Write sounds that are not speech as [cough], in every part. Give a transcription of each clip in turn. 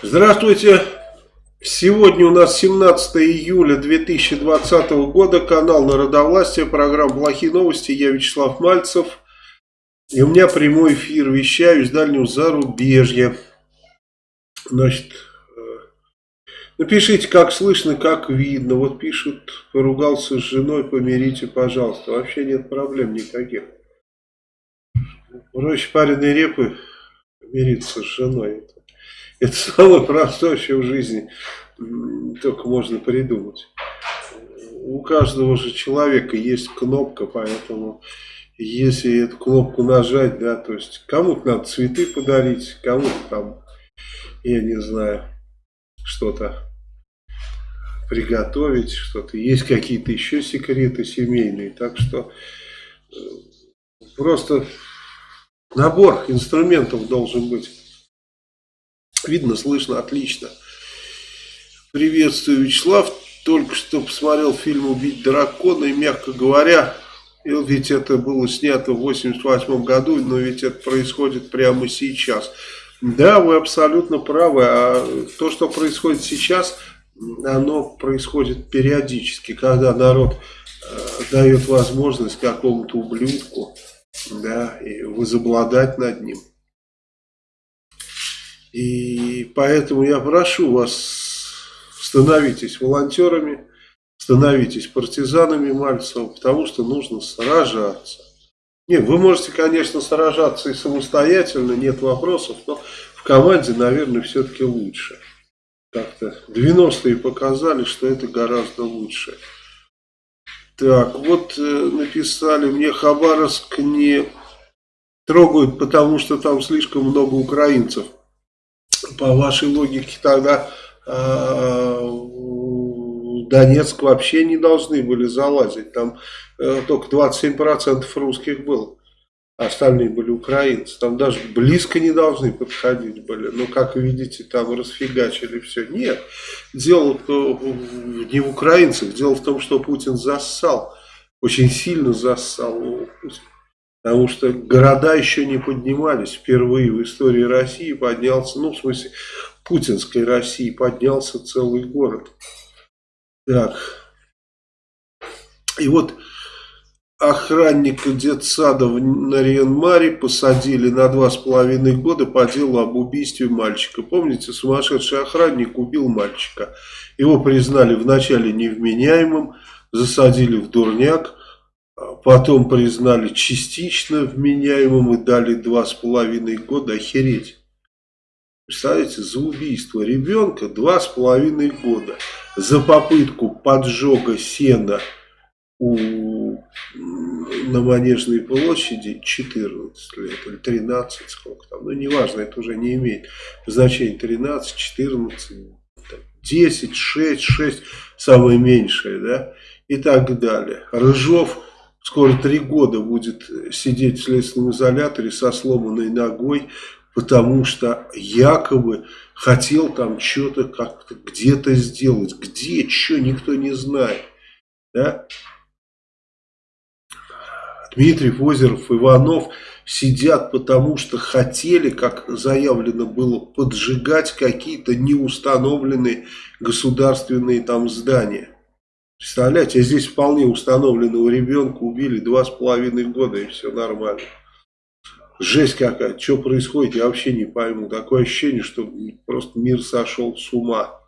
Здравствуйте! Сегодня у нас 17 июля 2020 года, канал Народовластия, программа «Плохие новости», я Вячеслав Мальцев. И у меня прямой эфир, вещаю из дальнего зарубежья. Значит, э, напишите, как слышно, как видно. Вот пишут, поругался с женой, помирите, пожалуйста. Вообще нет проблем никаких. Проще пареной репы мириться с женой. Это [laughs] самое простое, что в жизни только можно придумать. У каждого же человека есть кнопка, поэтому если эту кнопку нажать, да, то есть кому-то надо цветы подарить, кому-то там, я не знаю, что-то приготовить, что-то. Есть какие-то еще секреты семейные, так что э, просто набор инструментов должен быть. Видно, слышно, отлично. Приветствую, Вячеслав. Только что посмотрел фильм «Убить дракона» и, мягко говоря, ведь это было снято в 88 году, но ведь это происходит прямо сейчас. Да, вы абсолютно правы. А то, что происходит сейчас, оно происходит периодически, когда народ э, дает возможность какому-то ублюдку да, и возобладать над ним. И поэтому я прошу вас, становитесь волонтерами, становитесь партизанами Мальцева, потому что нужно сражаться. Нет, вы можете, конечно, сражаться и самостоятельно, нет вопросов, но в команде, наверное, все-таки лучше. Как-то 90-е показали, что это гораздо лучше. Так, вот э, написали мне Хабаровск не трогают, потому что там слишком много украинцев по вашей логике тогда э, Донецк вообще не должны были залазить. Там э, только 27% русских было. Остальные были украинцы. Там даже близко не должны подходить были. Но, как видите, там расфигачили все. Нет, дело не в украинцах. Дело в том, что Путин зассал. Очень сильно зассал. Потому что города еще не поднимались. Впервые в истории России поднялся, ну, в смысле, путинской России поднялся целый город. Так. И вот охранника детсада в Нарьянмаре посадили на два с половиной года по делу об убийстве мальчика. Помните, сумасшедший охранник убил мальчика. Его признали вначале невменяемым, засадили в дурняк, потом признали частично вменяемым и дали два с половиной года. Охереть. Представляете, за убийство ребенка два с половиной года. За попытку поджога сена у, на Манежной площади 14 лет или 13, сколько там, ну неважно, это уже не имеет значения, 13, 14, 10, 6, 6, самое меньшее, да, и так далее. Рыжов скоро три года будет сидеть в следственном изоляторе со сломанной ногой, потому что якобы хотел там что-то как-то где-то сделать. Где, что, никто не знает. Да? Дмитрий Озеров, Иванов сидят, потому что хотели, как заявлено было, поджигать какие-то неустановленные государственные там здания. Представляете, здесь вполне установленного ребенка убили два с половиной года и все нормально. Жесть какая, что происходит, я вообще не пойму. Такое ощущение, что просто мир сошел с ума.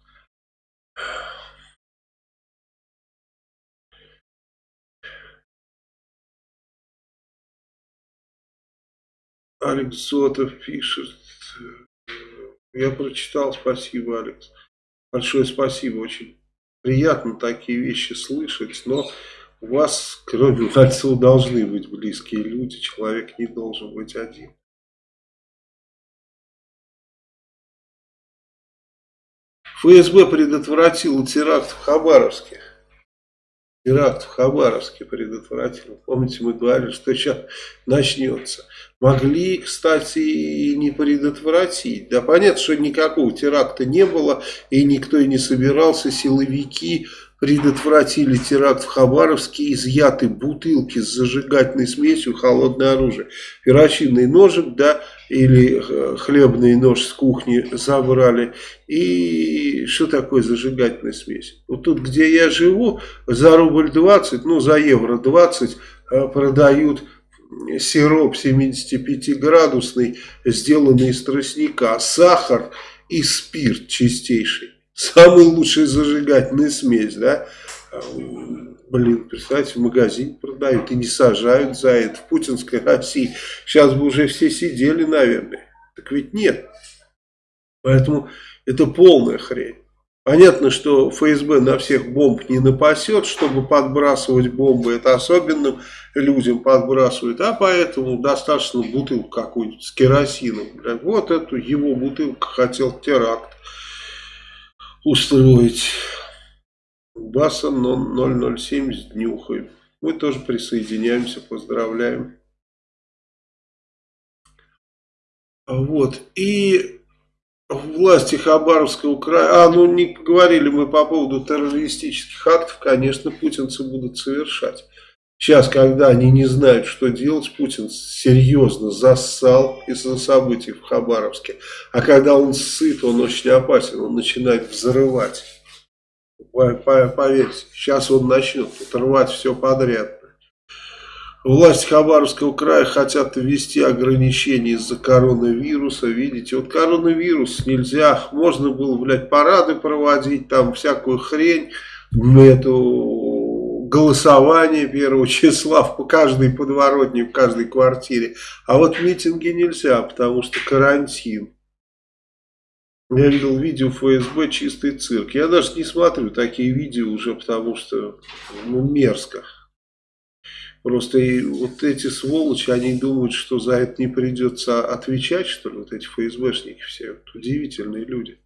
Алекс Зотов пишет. Я прочитал, спасибо, Алекс. Большое спасибо, очень приятно такие вещи слышать, но у вас, кроме [laughs] Мальцева, должны быть близкие люди, человек не должен быть один. ФСБ предотвратил теракт в Хабаровске. Теракт в Хабаровске предотвратил. Помните, мы говорили, что сейчас начнется. Могли, кстати, и не предотвратить. Да понятно, что никакого теракта не было, и никто и не собирался. Силовики предотвратили теракт в Хабаровске, изъяты бутылки с зажигательной смесью, холодное оружие. Перочинный ножик, да, или э, хлебный нож с кухни забрали. И что такое зажигательная смесь? Вот тут, где я живу, за рубль 20, ну за евро 20 э, продают сироп 75-градусный, сделанный из тростника, сахар и спирт чистейший. Самая лучшая зажигательная смесь, да? Блин, представьте, в магазине продают и не сажают за это в путинской России. Сейчас бы уже все сидели, наверное. Так ведь нет. Поэтому это полная хрень. Понятно, что ФСБ на всех бомб не напасет, чтобы подбрасывать бомбы. Это особенным людям подбрасывают. А поэтому достаточно бутылку какую-нибудь с керосином. Вот эту его бутылку хотел теракт устроить. Баса 007 с днюхой. Мы тоже присоединяемся, поздравляем. Вот. И власти Хабаровского края... А, ну не говорили мы по поводу террористических актов. Конечно, путинцы будут совершать. Сейчас, когда они не знают, что делать, Путин серьезно зассал из-за событий в Хабаровске. А когда он сыт, он очень опасен, он начинает взрывать. Поверьте, сейчас он начнет отрывать все подряд. Власти Хабаровского края хотят ввести ограничения из-за коронавируса. Видите, вот коронавирус нельзя. Можно было, блядь, парады проводить, там всякую хрень. Эту голосование первого [laughs] числа в каждой подворотне, в каждой квартире. А вот митинги нельзя, потому что карантин. Я видел видео ФСБ «Чистый цирк». Я даже не смотрю такие видео уже, потому что ну, мерзко. Просто и вот эти сволочи, они думают, что за это не придется отвечать, что ли, вот эти ФСБшники все. Вот удивительные люди.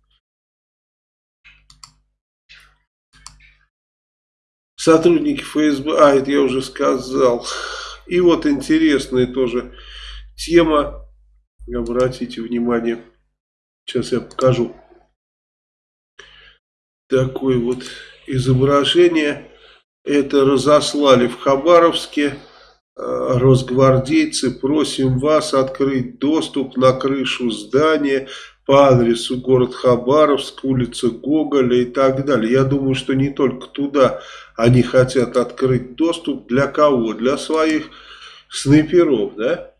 Сотрудники ФСБ, а, это я уже сказал. И вот интересная тоже тема, обратите внимание. Сейчас я покажу такое вот изображение. Это разослали в Хабаровске э, росгвардейцы. Просим вас открыть доступ на крышу здания по адресу город Хабаровск, улица Гоголя и так далее. Я думаю, что не только туда они хотят открыть доступ. Для кого? Для своих снайперов, да?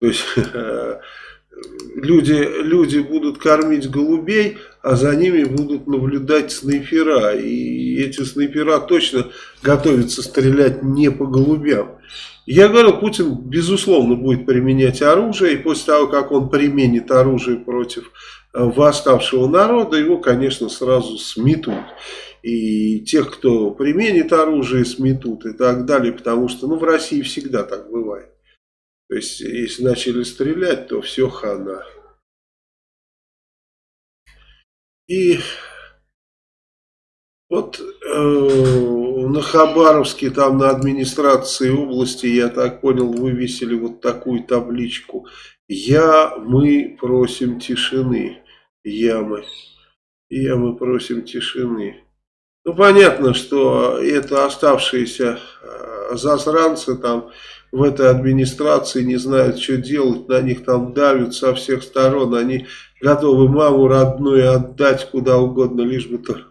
То есть [laughs] люди, люди будут кормить голубей, а за ними будут наблюдать снайпера. И эти снайпера точно готовятся стрелять не по голубям. Я говорю, Путин безусловно будет применять оружие, и после того, как он применит оружие против э, восставшего народа, его, конечно, сразу сметут. И тех, кто применит оружие, сметут и так далее, потому что ну, в России всегда так бывает. То есть, если начали стрелять, то все хана. И вот э, на Хабаровске, там на администрации области, я так понял, вывесили вот такую табличку. Я, мы просим тишины. Я, мы. Я, мы просим тишины. Ну, понятно, что это оставшиеся э, засранцы там в этой администрации не знают, что делать, на них там давят со всех сторон, они готовы маму родную отдать куда угодно, лишь бы только,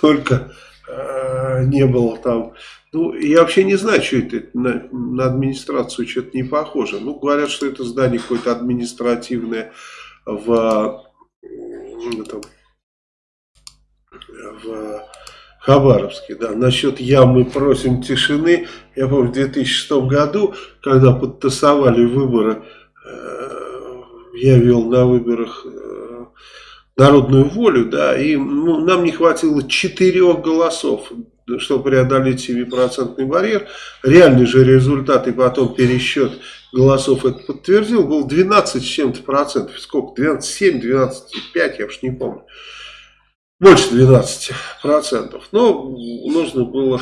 только э, не было там. Ну, я вообще не знаю, что это на, на администрацию что-то не похоже. Ну, говорят, что это здание какое-то административное в, этом, в Хабаровске, да. Насчет ямы просим тишины. Я помню, в 2006 году, когда подтасовали выборы, э, я вел на выборах э, народную волю, да, и ну, нам не хватило четырех голосов, чтобы преодолеть 7% барьер. Реальный же результат и потом пересчет голосов это подтвердил, был 12 с чем-то процентов. Сколько? 12,7, 12,5, я уж не помню больше 12%. Но нужно было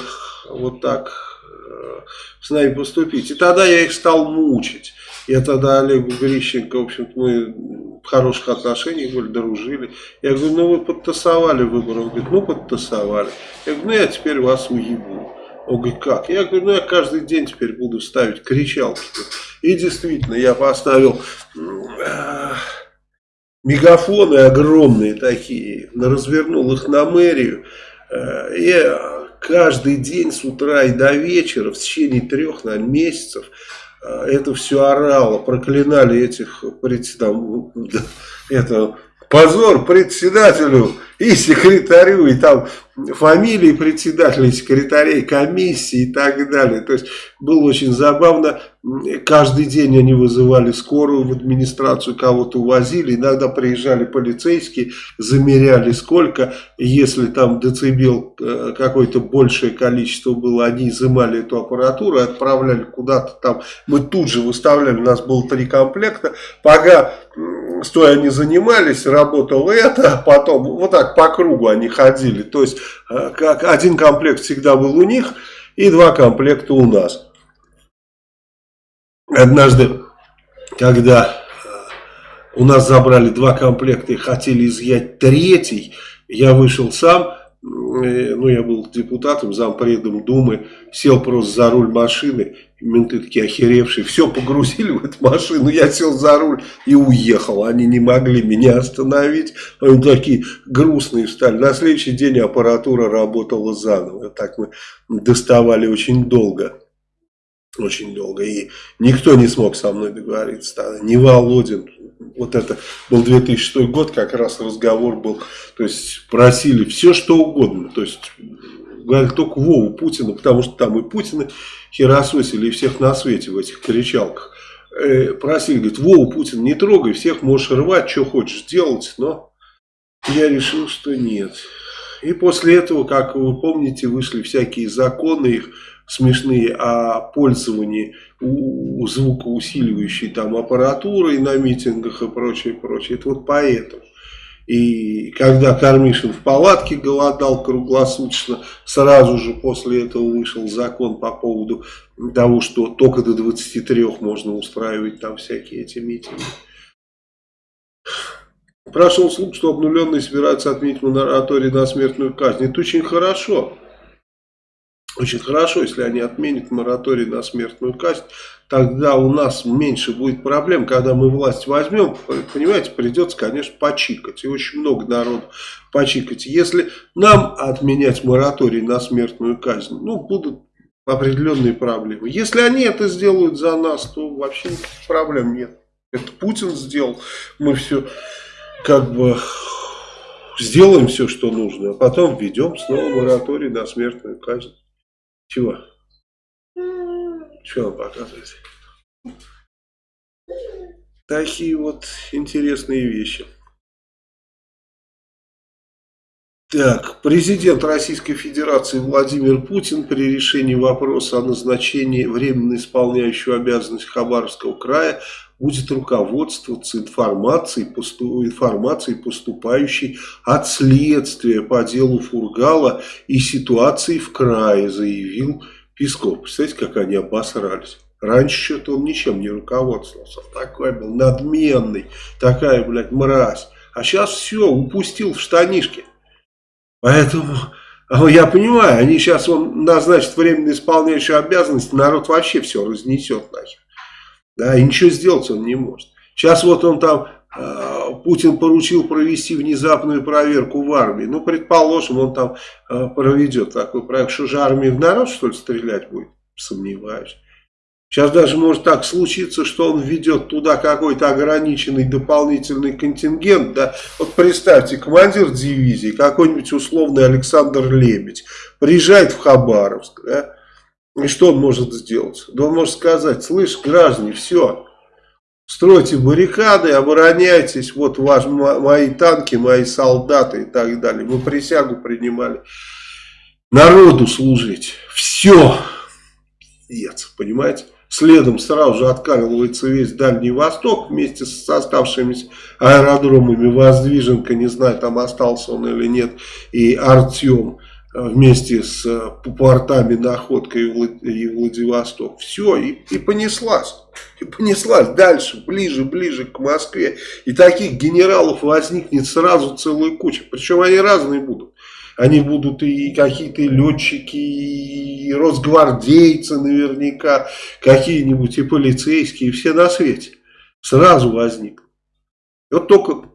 вот так э, с нами поступить. И тогда я их стал мучить. Я тогда Олегу Грищенко, в общем-то, мы в хороших отношениях были, дружили. Я говорю, ну вы подтасовали выборы. Он говорит, ну подтасовали. Я говорю, ну я теперь вас уебу. Он говорит, как? Я говорю, ну я каждый день теперь буду ставить кричалки. И действительно, я поставил э, мегафоны огромные такие, развернул их на мэрию. Э, и каждый день с утра и до вечера, в течение трех наверное, месяцев, э, это все орало, проклинали этих там, это, позор председателю и секретарю, и там фамилии председателей, секретарей комиссии и так далее. То есть было очень забавно. Каждый день они вызывали скорую в администрацию, кого-то увозили. Иногда приезжали полицейские, замеряли сколько. Если там децибел э, какое-то большее количество было, они изымали эту аппаратуру отправляли куда-то там. Мы тут же выставляли, у нас было три комплекта. Пока стоя они занимались, работало это, а потом вот так по кругу они ходили. То есть Э, как один комплект всегда был у них и два комплекта у нас. Однажды, когда э, у нас забрали два комплекта и хотели изъять третий, я вышел сам, Э, ну, я был депутатом, зампредом Думы, сел просто за руль машины, менты такие охеревшие, все погрузили в эту машину, я сел за руль и уехал, они не могли меня остановить, они такие грустные стали. На следующий день аппаратура работала заново, так мы доставали очень долго. Очень долго. И никто не смог со мной договориться. Ни Володин, вот это был 2006 год, как раз разговор был, то есть просили все что угодно, то есть говорили только Вову Путина, потому что там и Путина херососили, и всех на свете в этих кричалках. Э, просили, говорит, Вову Путин не трогай, всех можешь рвать, что хочешь делать, но я решил, что нет. И после этого, как вы помните, вышли всякие законы их, смешные о пользовании у, звукоусиливающей там аппаратурой на митингах и прочее, прочее. Это вот поэтому. И когда Кармишин в палатке голодал круглосуточно, сразу же после этого вышел закон по поводу того, что только до 23 можно устраивать там всякие эти митинги. Прошел слух, что обнуленные собираются отменить мораторий на смертную казнь. Это очень хорошо. Очень хорошо, если они отменят мораторий на смертную казнь, тогда у нас меньше будет проблем, когда мы власть возьмем, понимаете, придется, конечно, почикать, и очень много народу почикать. Если нам отменять мораторий на смертную казнь, ну, будут определенные проблемы. Если они это сделают за нас, то вообще проблем нет. Это Путин сделал, мы все как бы сделаем все, что нужно, а потом введем снова мораторий на смертную казнь. Чего? Вам показываете? Такие вот интересные вещи. Так, президент Российской Федерации Владимир Путин при решении вопроса о назначении временно исполняющего обязанность Хабаровского края будет руководствоваться информацией, посту, информацией, поступающей от следствия по делу Фургала и ситуации в крае, заявил Песков. Представляете, как они обосрались. Раньше что-то он ничем не руководствовался. Такой был надменный, такая, блядь, мразь. А сейчас все, упустил в штанишке. Поэтому я понимаю, они сейчас он назначит временно исполняющую обязанность, народ вообще все разнесет нахер. Да, и ничего сделать он не может. Сейчас вот он там, э, Путин поручил провести внезапную проверку в армии. Ну, предположим, он там э, проведет такой проект. Что же армия в народ, что ли, стрелять будет? Сомневаюсь. Сейчас даже может так случиться, что он введет туда какой-то ограниченный дополнительный контингент. Да? Вот представьте, командир дивизии, какой-нибудь условный Александр Лебедь, приезжает в Хабаровск, да? И что он может сделать? Да он может сказать, слышь, граждане, все, стройте баррикады, обороняйтесь, вот ваш, мои танки, мои солдаты и так далее. Мы присягу принимали народу служить. Все. Нет, понимаете? Следом сразу же откармливается весь Дальний Восток вместе с оставшимися аэродромами. Воздвиженка, не знаю, там остался он или нет, и Артем вместе с э, портами Находка и Владивосток. Все, и, и понеслась. И понеслась дальше, ближе, ближе к Москве. И таких генералов возникнет сразу целая куча. Причем они разные будут. Они будут и какие-то летчики, и росгвардейцы наверняка, какие-нибудь и полицейские, и все на свете. Сразу возникнут. Вот только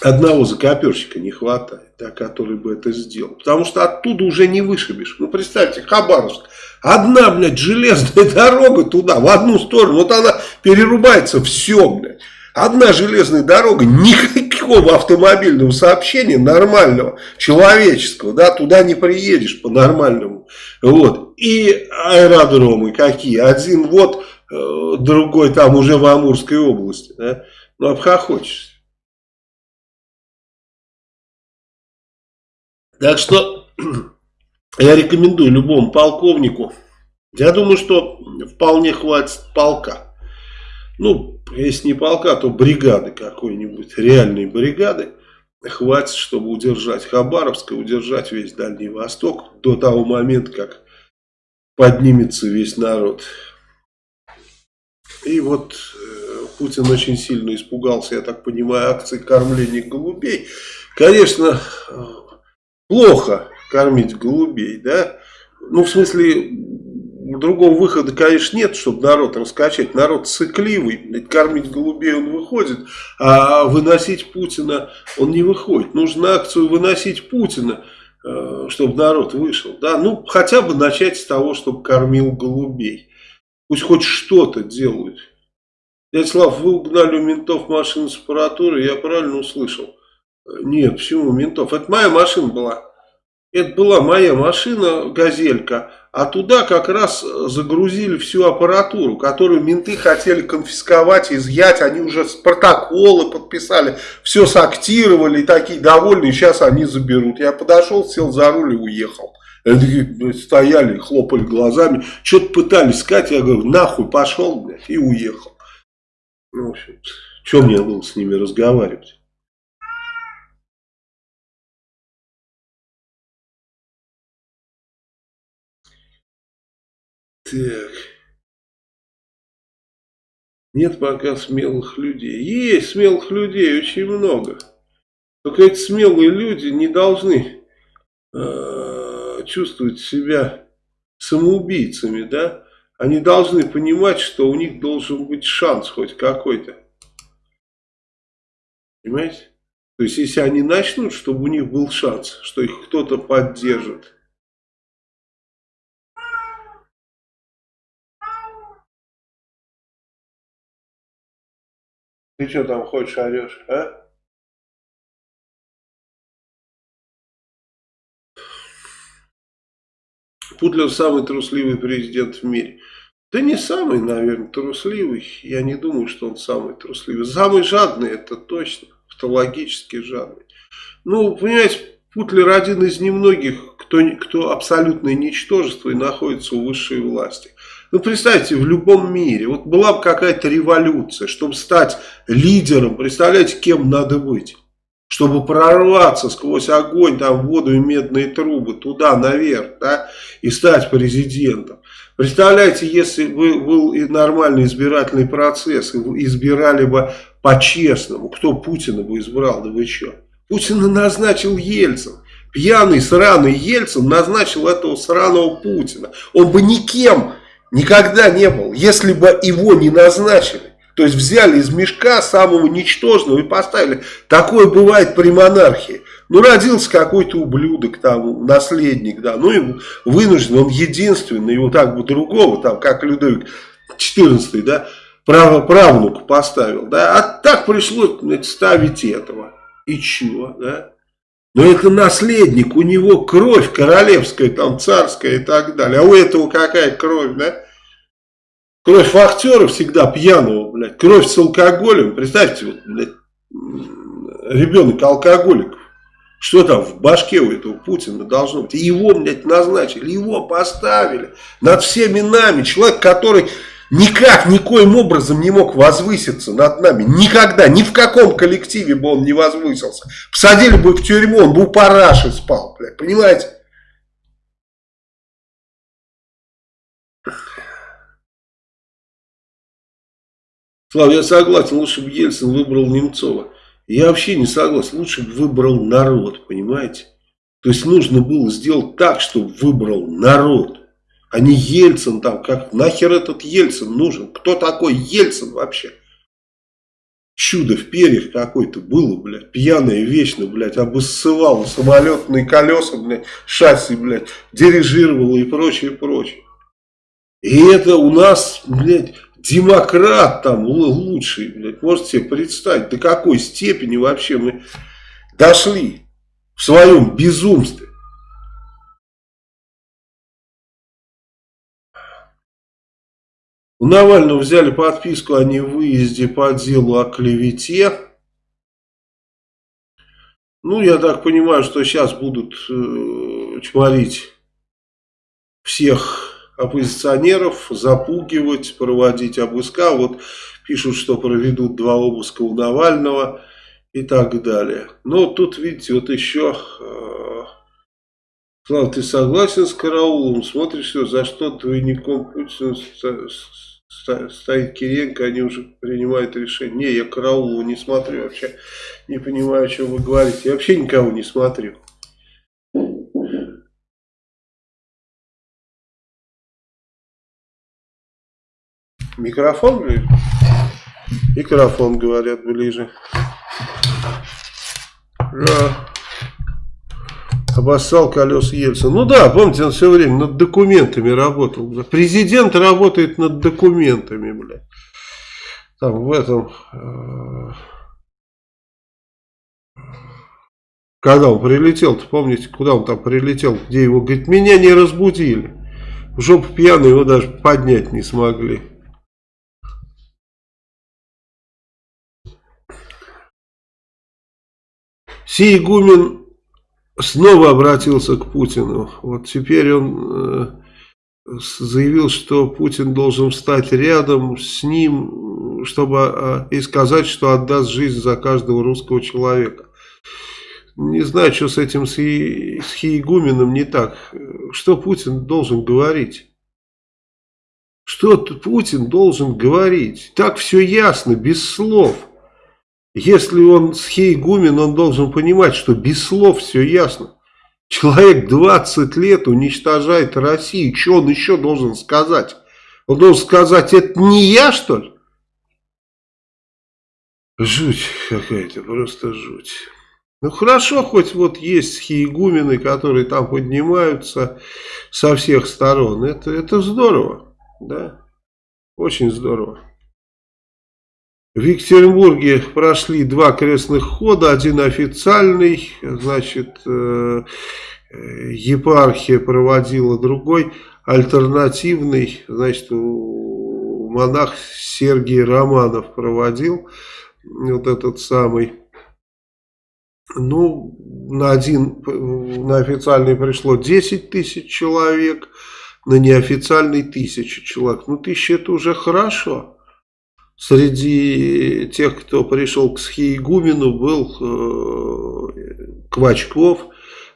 одного закоперщика не хватает, да, который бы это сделал. Потому что оттуда уже не вышибешь. Ну, представьте, Хабаровск. Одна, блядь, железная [laughs] дорога туда, в одну сторону. Вот она перерубается, все, блядь. Одна железная дорога, никакого автомобильного сообщения нормального, человеческого, да, туда не приедешь по-нормальному. Вот. И аэродромы какие? Один вот, э, другой там уже в Амурской области, да. Ну, обхохочешься. Так что [clears throat] я рекомендую любому полковнику. Я думаю, что вполне хватит полка. Ну, если не полка, то бригады какой-нибудь, реальной бригады. Хватит, чтобы удержать Хабаровск и удержать весь Дальний Восток до того момента, как поднимется весь народ. И вот э, Путин очень сильно испугался, я так понимаю, акции кормления голубей. Конечно, э, плохо кормить голубей, да? Ну, в смысле, другого выхода, конечно, нет, чтобы народ раскачать. Народ цикливый, кормить голубей он выходит, а выносить Путина он не выходит. Нужно акцию выносить Путина, э, чтобы народ вышел. Да? Ну, хотя бы начать с того, чтобы кормил голубей. Пусть хоть что-то делают. Дядя Слав, вы угнали у ментов машину с аппаратурой, я правильно услышал? Нет, почему ментов? Это моя машина была. Это была моя машина, газелька, а туда как раз загрузили всю аппаратуру, которую менты хотели конфисковать, изъять. Они уже протоколы подписали, все сактировали, и такие довольные, сейчас они заберут. Я подошел, сел за руль и уехал. Они стояли, хлопали глазами, что-то пытались сказать, я говорю, нахуй пошел, блядь, и уехал. Ну, в общем, что мне было с ними разговаривать? Так. Нет пока смелых людей. Есть смелых людей очень много. Только эти смелые люди не должны э, чувствовать себя самоубийцами, да? Они должны понимать, что у них должен быть шанс хоть какой-то. Понимаете? То есть, если они начнут, чтобы у них был шанс, что их кто-то поддержит. Ты что там ходишь, орешь, а? Путлер самый трусливый президент в мире. Да не самый, наверное, трусливый. Я не думаю, что он самый трусливый. Самый жадный, это точно. Патологически жадный. Ну, понимаете, Путлер один из немногих, кто, кто абсолютное ничтожество и находится у высшей власти. Ну, представьте, в любом мире, вот была бы какая-то революция, чтобы стать лидером, представляете, кем надо быть? Чтобы прорваться сквозь огонь, там, воду и медные трубы, туда, наверх, да, и стать президентом. Представляете, если бы был и нормальный избирательный процесс, избирали бы по-честному, кто Путина бы избрал, да вы что? Путина назначил Ельцин. Пьяный, сраный Ельцин назначил этого сраного Путина. Он бы никем Никогда не был, если бы его не назначили. То есть взяли из мешка самого ничтожного и поставили. Такое бывает при монархии. Ну, родился какой-то ублюдок, там, наследник, да, ну, и вынужден, он единственный, его так бы другого, там, как Людовик XIV, да, право, правнук поставил, да, а так пришлось ставить этого. И чего, да? Но это наследник, у него кровь королевская, там царская и так далее. А у этого какая кровь, да? Кровь фактера всегда пьяного, блядь. Кровь с алкоголем. Представьте, вот, блядь, ребенок алкоголик. Что там в башке у этого Путина должно быть? Его, блядь, назначили, его поставили над всеми нами. Человек, который никак, никоим образом не мог возвыситься над нами. Никогда, ни в каком коллективе бы он не возвысился. Посадили бы в тюрьму, он бы у параши спал, блядь, понимаете? Слава, я согласен, лучше бы Ельцин выбрал Немцова. Я вообще не согласен, лучше бы выбрал народ, понимаете? То есть нужно было сделать так, чтобы выбрал народ. А не Ельцин там, как нахер этот Ельцин нужен? Кто такой Ельцин вообще? Чудо в перьях какой-то было, блядь, пьяное вечно, блядь, обоссывало самолетные колеса, блядь, шасси, блядь, дирижировало и прочее, прочее. И это у нас, блядь, демократ там лучший, блядь, можете себе представить, до какой степени вообще мы дошли в своем безумстве. У Навального взяли подписку о невыезде по делу о клевете. Ну, я так понимаю, что сейчас будут э, чморить всех оппозиционеров, запугивать, проводить обыска. Вот пишут, что проведут два обыска у Навального и так далее. Но тут, видите, вот еще... Э, ты согласен с караулом? Смотришь, за что двойником Путина стоит Кириенко, они уже принимают решение. Не, я Караулова не смотрю вообще. Не понимаю, о чем вы говорите. Я вообще никого не смотрю. Микрофон ближе? Микрофон, говорят, ближе. Да. Обоссал колес Ельцин. Ну да, помните, он все время над документами работал. Президент работает над документами, блядь. Там в этом... Э, когда он прилетел, -то, помните, куда он там прилетел, где его, говорит, меня не разбудили. В жопу пьяный его даже поднять не смогли. Сей снова обратился к Путину. Вот теперь он э, заявил, что Путин должен стать рядом с ним, чтобы э, и сказать, что отдаст жизнь за каждого русского человека. Не знаю, что с этим с, Хи, с Хиегуменом не так. Что Путин должен говорить? Что Путин должен говорить? Так все ясно, без слов. Если он схейгумен, он должен понимать, что без слов все ясно. Человек 20 лет уничтожает Россию. Что он еще должен сказать? Он должен сказать, это не я, что ли? Жуть какая-то, просто жуть. Ну хорошо, хоть вот есть хиегумены, которые там поднимаются со всех сторон. Это, это здорово, да, очень здорово. В Екатеринбурге прошли два крестных хода, один официальный, значит, э, епархия проводила другой, альтернативный, значит, монах Сергей Романов проводил, вот этот самый. Ну, на один, на официальный пришло 10 тысяч человек, на неофициальный тысячу человек. Ну, тысяча это уже хорошо. Среди тех, кто пришел к Схиегумену, был э, Квачков,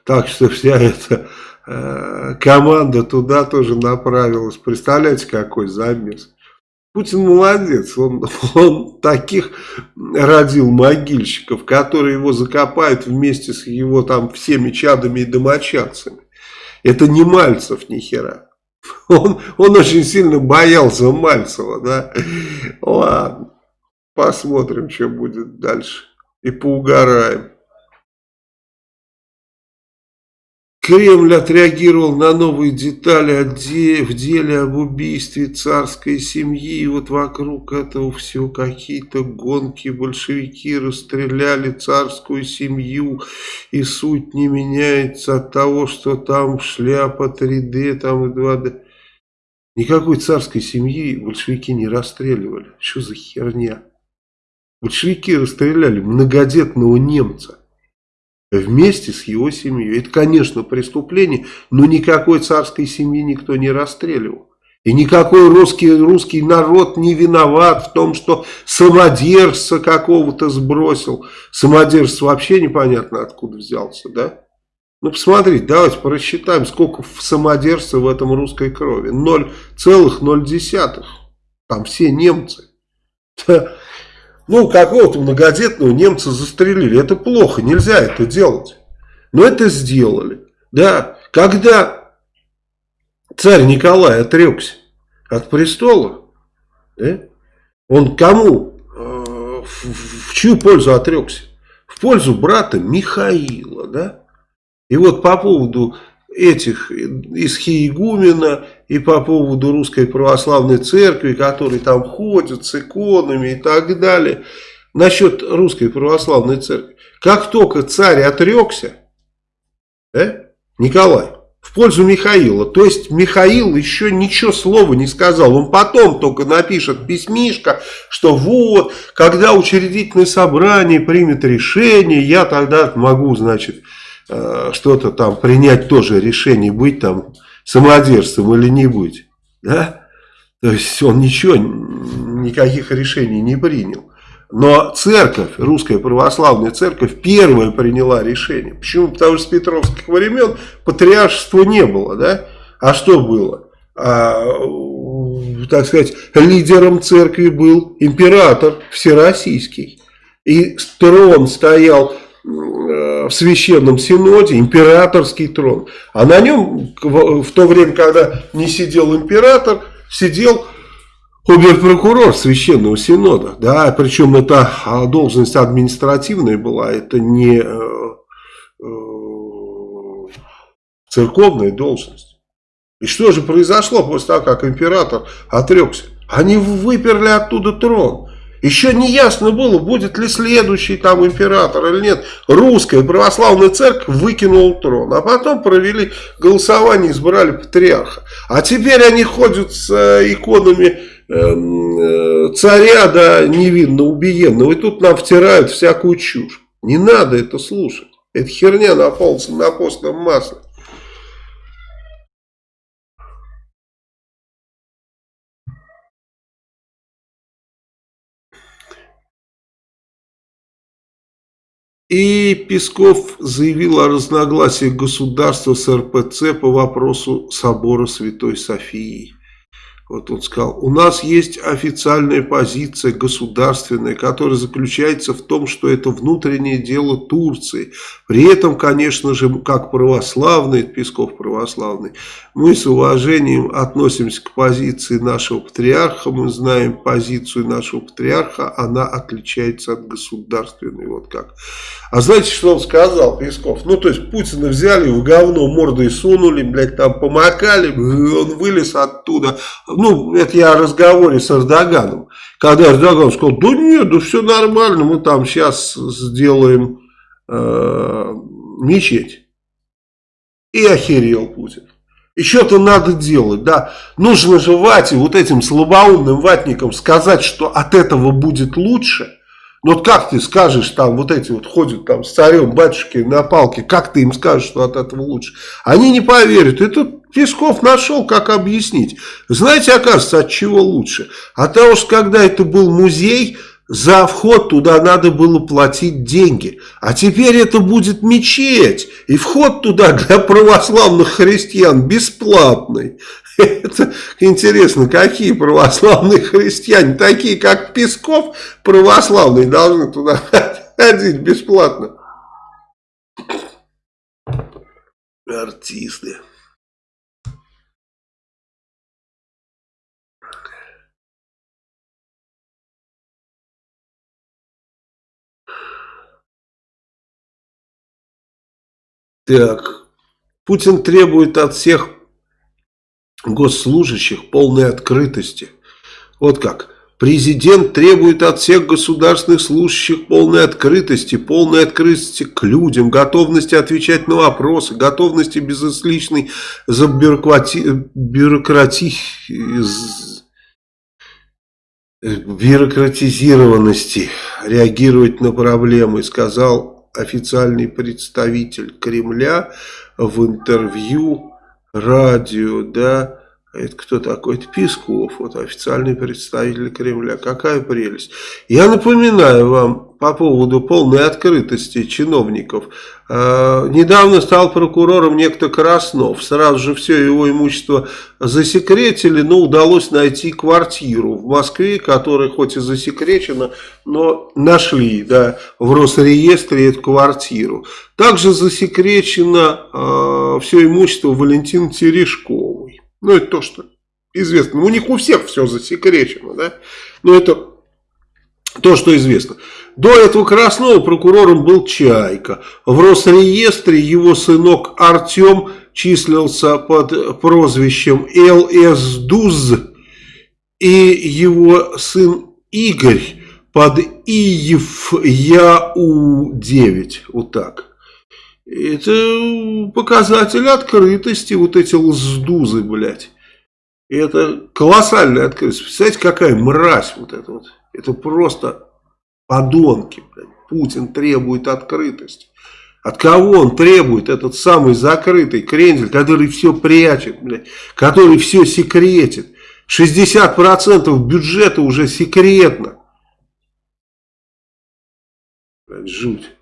так что вся эта э, команда туда тоже направилась. Представляете, какой замес. Путин молодец, он, он таких родил могильщиков, которые его закопают вместе с его там всеми чадами и домочадцами. Это не Мальцев ни хера. Он, он очень сильно боялся Мальцева, да. Ладно, посмотрим, что будет дальше. И поугараем. Кремль отреагировал на новые детали в деле об убийстве царской семьи. И вот вокруг этого всего какие-то гонки. Большевики расстреляли царскую семью. И суть не меняется от того, что там шляпа 3D там и 2D. Никакой царской семьи большевики не расстреливали. Что за херня? Большевики расстреляли многодетного немца вместе с его семьей. Это, конечно, преступление, но никакой царской семьи никто не расстреливал. И никакой русский, русский народ не виноват в том, что самодержца какого-то сбросил. Самодержец вообще непонятно откуда взялся, да? Ну, посмотрите, давайте просчитаем, сколько самодержца в этом русской крови. 0,0. Там все немцы. [laughs] Ну, какого-то многодетного немца застрелили. Это плохо, нельзя это делать. Но это сделали. Да, когда царь Николай отрекся от престола, да, он кому, э, в, в чью пользу отрекся? В пользу брата Михаила, да? И вот по поводу этих из Хиегумена и по поводу Русской Православной Церкви, которые там ходят с иконами и так далее. Насчет Русской Православной Церкви. Как только царь отрекся, э, Николай, в пользу Михаила. То есть Михаил еще ничего слова не сказал. Он потом только напишет письмишко, что вот, когда учредительное собрание примет решение, я тогда могу, значит, Э, что-то там принять тоже решение, быть там самодержцем или не быть. Да? То есть он ничего, никаких решений не принял. Но церковь, русская православная церковь, первая приняла решение. Почему? Потому что с петровских времен патриаршества не было. Да? А что было? А, так сказать, лидером церкви был император всероссийский. И трон стоял в священном синоде императорский трон. А на нем в то время, когда не сидел император, сидел обер-прокурор священного синода. Да, причем это а, должность административная была, это не э, э, церковная должность. И что же произошло после того, как император отрекся? Они выперли оттуда трон. Еще не ясно было, будет ли следующий там император или нет. Русская православная церковь выкинула трон. А потом провели голосование, избрали патриарха. А теперь они ходят с э, иконами эм, э, царя, да, невинно убиенного. И тут нам втирают всякую чушь. Не надо это слушать. Это херня на, пол, на постном масле. И Песков заявил о разногласиях государства с РПЦ по вопросу собора Святой Софии. Вот он сказал, у нас есть официальная позиция государственная, которая заключается в том, что это внутреннее дело Турции. При этом, конечно же, как православный, Песков православный, мы с уважением относимся к позиции нашего патриарха, мы знаем позицию нашего патриарха, она отличается от государственной, вот как. А знаете, что он сказал, Песков? Ну, то есть, Путина взяли, в говно мордой сунули, блядь, там помакали, [laughs] он вылез оттуда, ну, это я о разговоре с Эрдоганом, когда Эрдоган сказал, да нет, да все нормально, мы там сейчас сделаем э, мечеть. И охерел Путин. Что-то надо делать, да. Нужно же Вате, вот этим слабоумным ватникам сказать, что от этого будет лучше. Вот как ты скажешь, там вот эти вот ходят там с царем, батюшки на палке, как ты им скажешь, что от этого лучше? Они не поверят. И тут Песков нашел, как объяснить. Знаете, оказывается, от чего лучше? От того, что когда это был музей, за вход туда надо было платить деньги. А теперь это будет мечеть. И вход туда для православных христиан бесплатный. Это интересно, какие православные христиане, такие как Песков, православные, должны туда ходить бесплатно. Артисты. Так, Путин требует от всех госслужащих полной открытости. Вот как. Президент требует от всех государственных служащих полной открытости, полной открытости к людям, готовности отвечать на вопросы, готовности безысличной за бюрократи... бюрократи... бюрократизированности реагировать на проблемы, сказал официальный представитель Кремля в интервью радио, да, это кто такой? Это Песков, вот официальный представитель Кремля. Какая прелесть. Я напоминаю вам, по поводу полной открытости чиновников. Э, недавно стал прокурором некто Краснов. Сразу же все его имущество засекретили, но удалось найти квартиру в Москве, которая хоть и засекречена, но нашли да, в Росреестре эту квартиру. Также засекречено э, все имущество Валентины Терешковой. Ну, это то, что известно. У них у всех все засекречено, да? Но это то, что известно. До этого Краснова прокурором был Чайка. В Росреестре его сынок Артем числился под прозвищем ЛС Дуз. И его сын Игорь под Иев Яу-9. Вот так. Это показатель открытости, вот эти лздузы, блядь. Это колоссальная открытость. Представляете, какая мразь вот эта вот. Это просто подонки. Блядь. Путин требует открытости. От кого он требует этот самый закрытый крендель, который все прячет, блядь, который все секретит. 60% бюджета уже секретно. Блядь, жуть.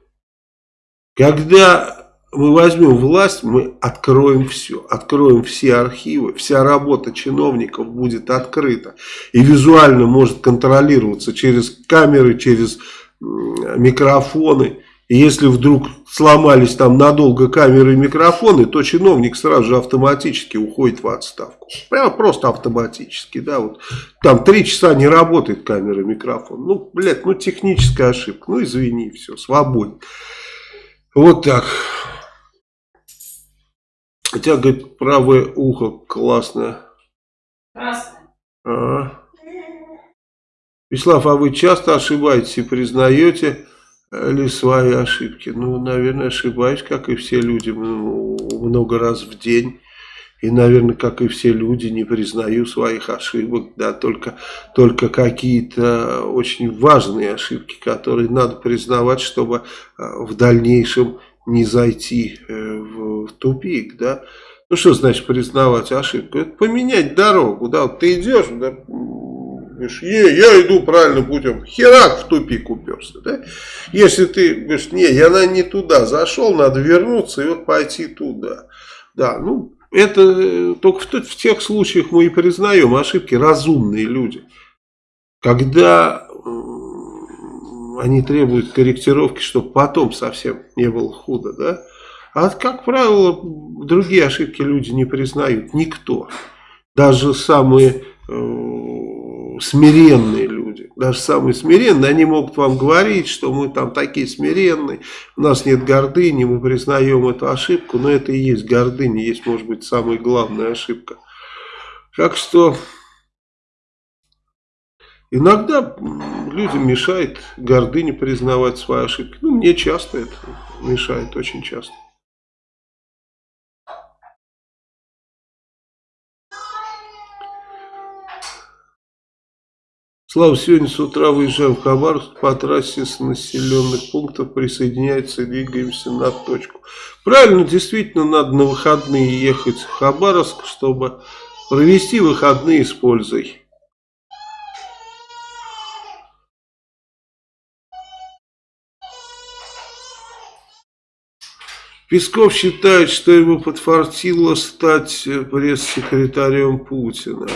Когда мы возьмем власть, мы откроем все. Откроем все архивы, вся работа чиновников будет открыта. И визуально может контролироваться через камеры, через микрофоны. И если вдруг сломались там надолго камеры и микрофоны, то чиновник сразу же автоматически уходит в отставку. Прямо просто автоматически, да, вот. Там три часа не работает камера и микрофон. Ну, блядь, ну техническая ошибка. Ну, извини, все, свободен. Вот так. Тебя, говорит, правое ухо классное. Красное. А Вячеслав, а вы часто ошибаетесь и признаете ли свои ошибки? Ну, наверное, ошибаюсь, как и все люди, ну, много раз в день. И, наверное, как и все люди, не признаю своих ошибок, да, только, только какие-то очень важные ошибки, которые надо признавать, чтобы а, в дальнейшем не зайти э, в тупик, да. Ну, что значит признавать ошибку? Это поменять дорогу, да, вот ты идешь, да, говоришь, е, я иду правильным путем, херак в тупик уперся, да. Если ты говоришь, не, я на не туда зашел, надо вернуться и вот пойти туда, да, ну, это э, только в, тех случаях мы и признаем ошибки разумные люди. Когда они требуют корректировки, чтобы потом совсем не было худо, да? А как правило, другие ошибки люди не признают, никто. Даже самые э, смиренные даже самые смиренные, они могут вам говорить, что мы там такие смиренные, у нас нет гордыни, мы признаем эту ошибку, но это и есть гордыня, есть, может быть, самая главная ошибка. Так что Иногда людям мешает гордыня признавать свои ошибки. Ну, мне часто это мешает, очень часто. Слава, сегодня с утра выезжаем в Хабаровск по трассе с населенных пунктов, присоединяется двигаемся на точку. Правильно, действительно, надо на выходные ехать в Хабаровск, чтобы провести выходные с пользой. Песков считает, что ему подфартило стать пресс-секретарем Путина.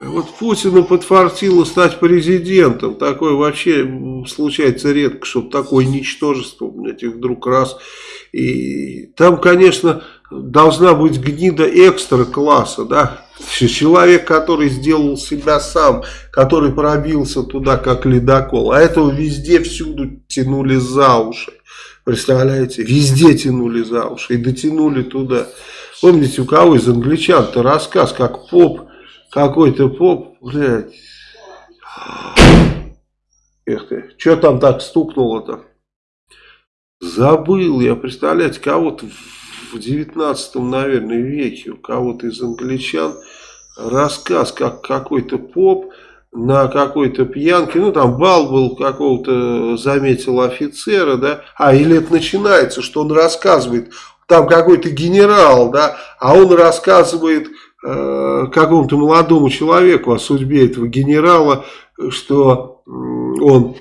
Вот Путину подфартило стать президентом. Такое вообще случается редко, чтобы такое ничтожество, блядь, и вдруг раз. И там, конечно, должна быть гнида экстра класса, да. [laughs] Человек, который сделал себя сам, который пробился туда, как ледокол. А этого везде, всюду тянули за уши. Представляете, везде тянули за уши и дотянули туда. Помните, у кого из англичан-то рассказ, как поп, какой-то поп, блядь. Эх ты, что там так стукнуло-то? Забыл я, представляете, кого-то в 19 наверное, веке, у кого-то из англичан рассказ, как какой-то поп на какой-то пьянке, ну там бал был какого-то, заметил офицера, да, а или это начинается, что он рассказывает, там какой-то генерал, да, а он рассказывает какому-то молодому человеку о судьбе этого генерала, что он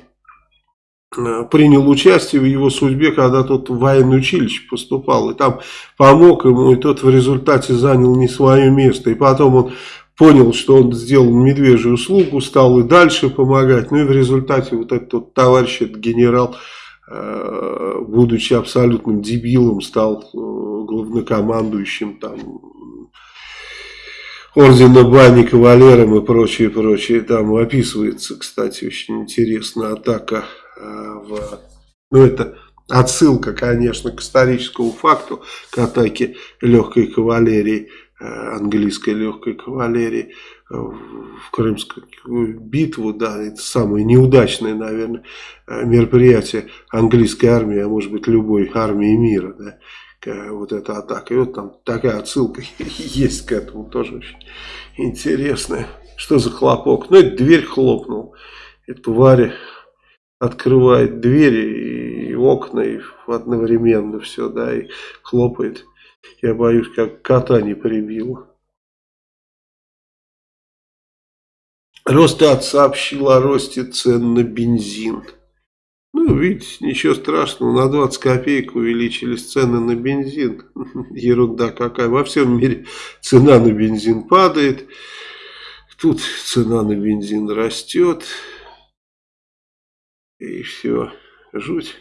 э, принял участие в его судьбе, когда тот в военное училище поступал. И там помог ему, и тот в результате занял не свое место. И потом он понял, что он сделал медвежью услугу, стал и дальше помогать. Ну и в результате вот этот вот товарищ, этот генерал, э, будучи абсолютным дебилом, стал э, главнокомандующим там ордена Бани, кавалером и прочее, прочее. Там описывается, кстати, очень интересно атака э, в... Ну, это отсылка, конечно, к историческому факту, к атаке легкой кавалерии, э, английской легкой кавалерии в Крымскую битву, да, это самое неудачное, наверное, мероприятие английской армии, а может быть любой армии мира, да, вот эта атака. И вот там такая отсылка [laughs] есть к этому, тоже очень интересная. Что за хлопок? Ну, это дверь хлопнул. И тварь открывает двери и окна и одновременно все, да, и хлопает. Я боюсь, как кота не прибило. Росстат сообщил о росте цен на бензин. Ну, видите, ничего страшного, на 20 копеек увеличились цены на бензин. [laughs] Ерунда какая. Во всем мире цена на бензин падает. Тут цена на бензин растет. И все. Жуть.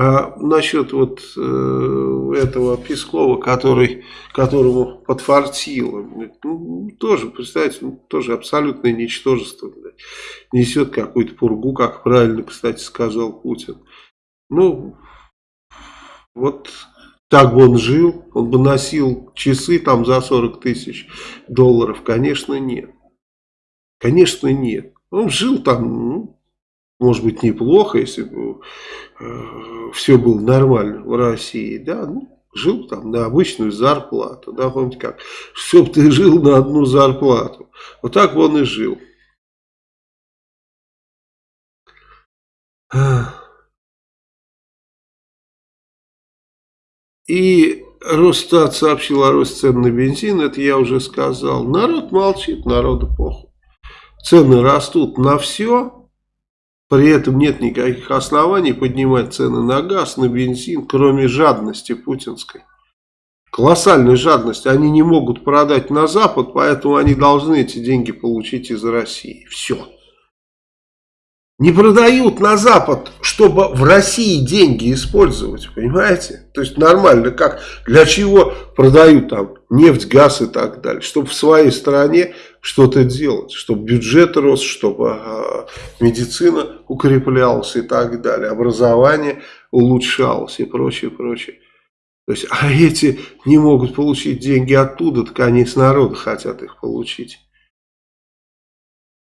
А насчет вот э, этого Пескова, который, которому подфартило, ну, тоже, представьте, ну, тоже абсолютное ничтожество. Блядь. Несет какую-то пургу, как правильно, кстати, сказал Путин. Ну, вот так бы он жил, он бы носил часы там за 40 тысяч долларов. Конечно, нет. Конечно, нет. Он жил там, ну, может быть, неплохо, если бы э, все было нормально в России, да, ну, жил там на обычную зарплату, да, помните как, чтоб ты жил на одну зарплату, вот так он и жил. И Росстат сообщил о росте цен на бензин, это я уже сказал. Народ молчит, народу похуй. Цены растут на все, при этом нет никаких оснований поднимать цены на газ, на бензин, кроме жадности путинской. Колоссальной жадности. Они не могут продать на Запад, поэтому они должны эти деньги получить из России. Все. Не продают на Запад, чтобы в России деньги использовать, понимаете? То есть нормально, как, для чего продают там нефть, газ и так далее? Чтобы в своей стране что-то делать, чтобы бюджет рос, чтобы э, медицина укреплялась и так далее, образование улучшалось и прочее, прочее. То есть, а эти не могут получить деньги оттуда, так они с народа хотят их получить.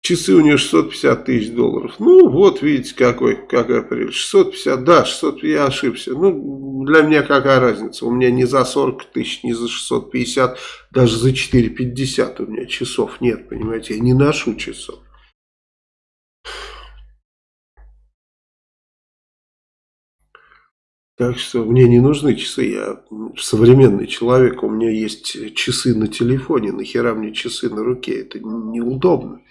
Часы у нее 650 тысяч долларов. Ну, вот, видите, какой, какая прелесть. 650, да, 600, я ошибся. Ну, для меня какая разница? У меня не за 40 тысяч, не за 650, даже за 450 у меня часов нет, понимаете. Я не ношу часов. Так что мне не нужны часы, я современный человек, у меня есть часы на телефоне, нахера мне часы на руке, это неудобно.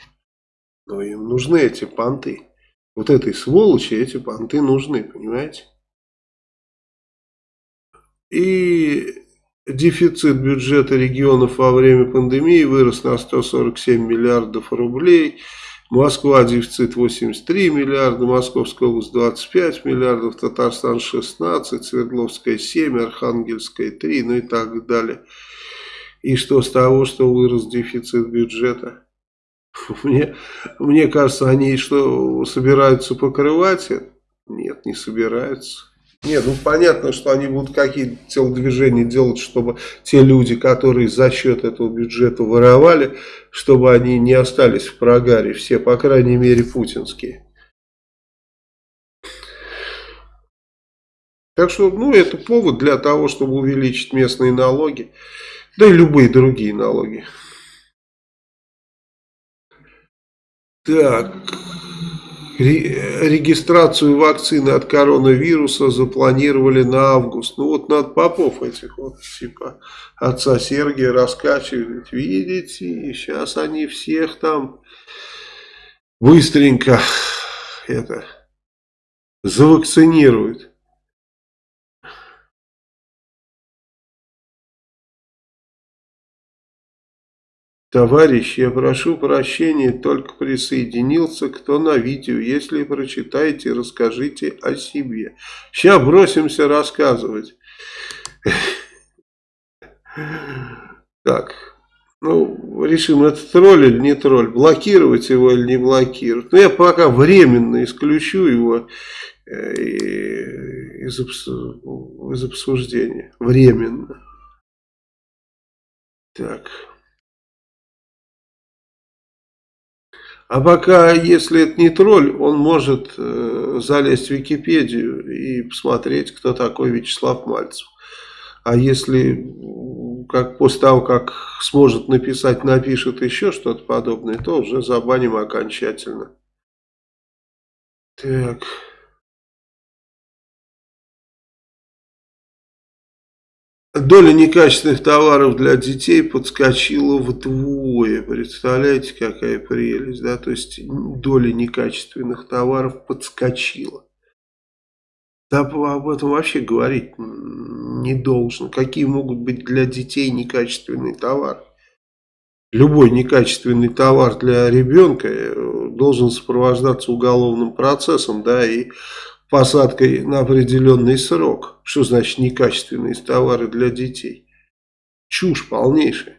Но им нужны эти понты. Вот этой сволочи эти понты нужны, понимаете? И дефицит бюджета регионов во время пандемии вырос на 147 миллиардов рублей. Москва дефицит 83 миллиарда, Московская область 25 миллиардов, Татарстан 16, Свердловская 7, Архангельская 3, ну и так далее. И что с того, что вырос дефицит бюджета? [laughs] Мне, мне кажется, они что, собираются покрывать? Нет, не собираются. Нет, ну понятно, что они будут какие-то телодвижения делать, чтобы те люди, которые за счет этого бюджета воровали, чтобы они не остались в прогаре. Все, по крайней мере, путинские. Так что, ну, это повод для того, чтобы увеличить местные налоги, да и любые другие налоги. Так, регистрацию вакцины от коронавируса запланировали на август. Ну вот надо попов этих вот, типа отца Сергия раскачивать. Видите, сейчас они всех там быстренько это завакцинируют. Товарищ, я прошу прощения, только присоединился, кто на видео. Если прочитаете, расскажите о себе. Сейчас бросимся рассказывать. Так, ну, решим, это тролль или не тролль, блокировать его или не блокировать. Но ну, я пока временно исключу его э, из, из обсуждения. Временно. Так. А пока, если это не тролль, он может э, залезть в Википедию и посмотреть, кто такой Вячеслав Мальцев. А если, как после того, как сможет написать, напишет еще что-то подобное, то уже забаним окончательно. Так... Доля некачественных товаров для детей подскочила вдвое. Представляете, какая прелесть, да? То есть доля некачественных товаров подскочила. Да об этом вообще говорить не должен. Какие могут быть для детей некачественные товары? Любой некачественный товар для ребенка э, должен сопровождаться уголовным процессом, да, и посадкой на определенный срок. Что значит некачественные товары для детей? Чушь полнейшая.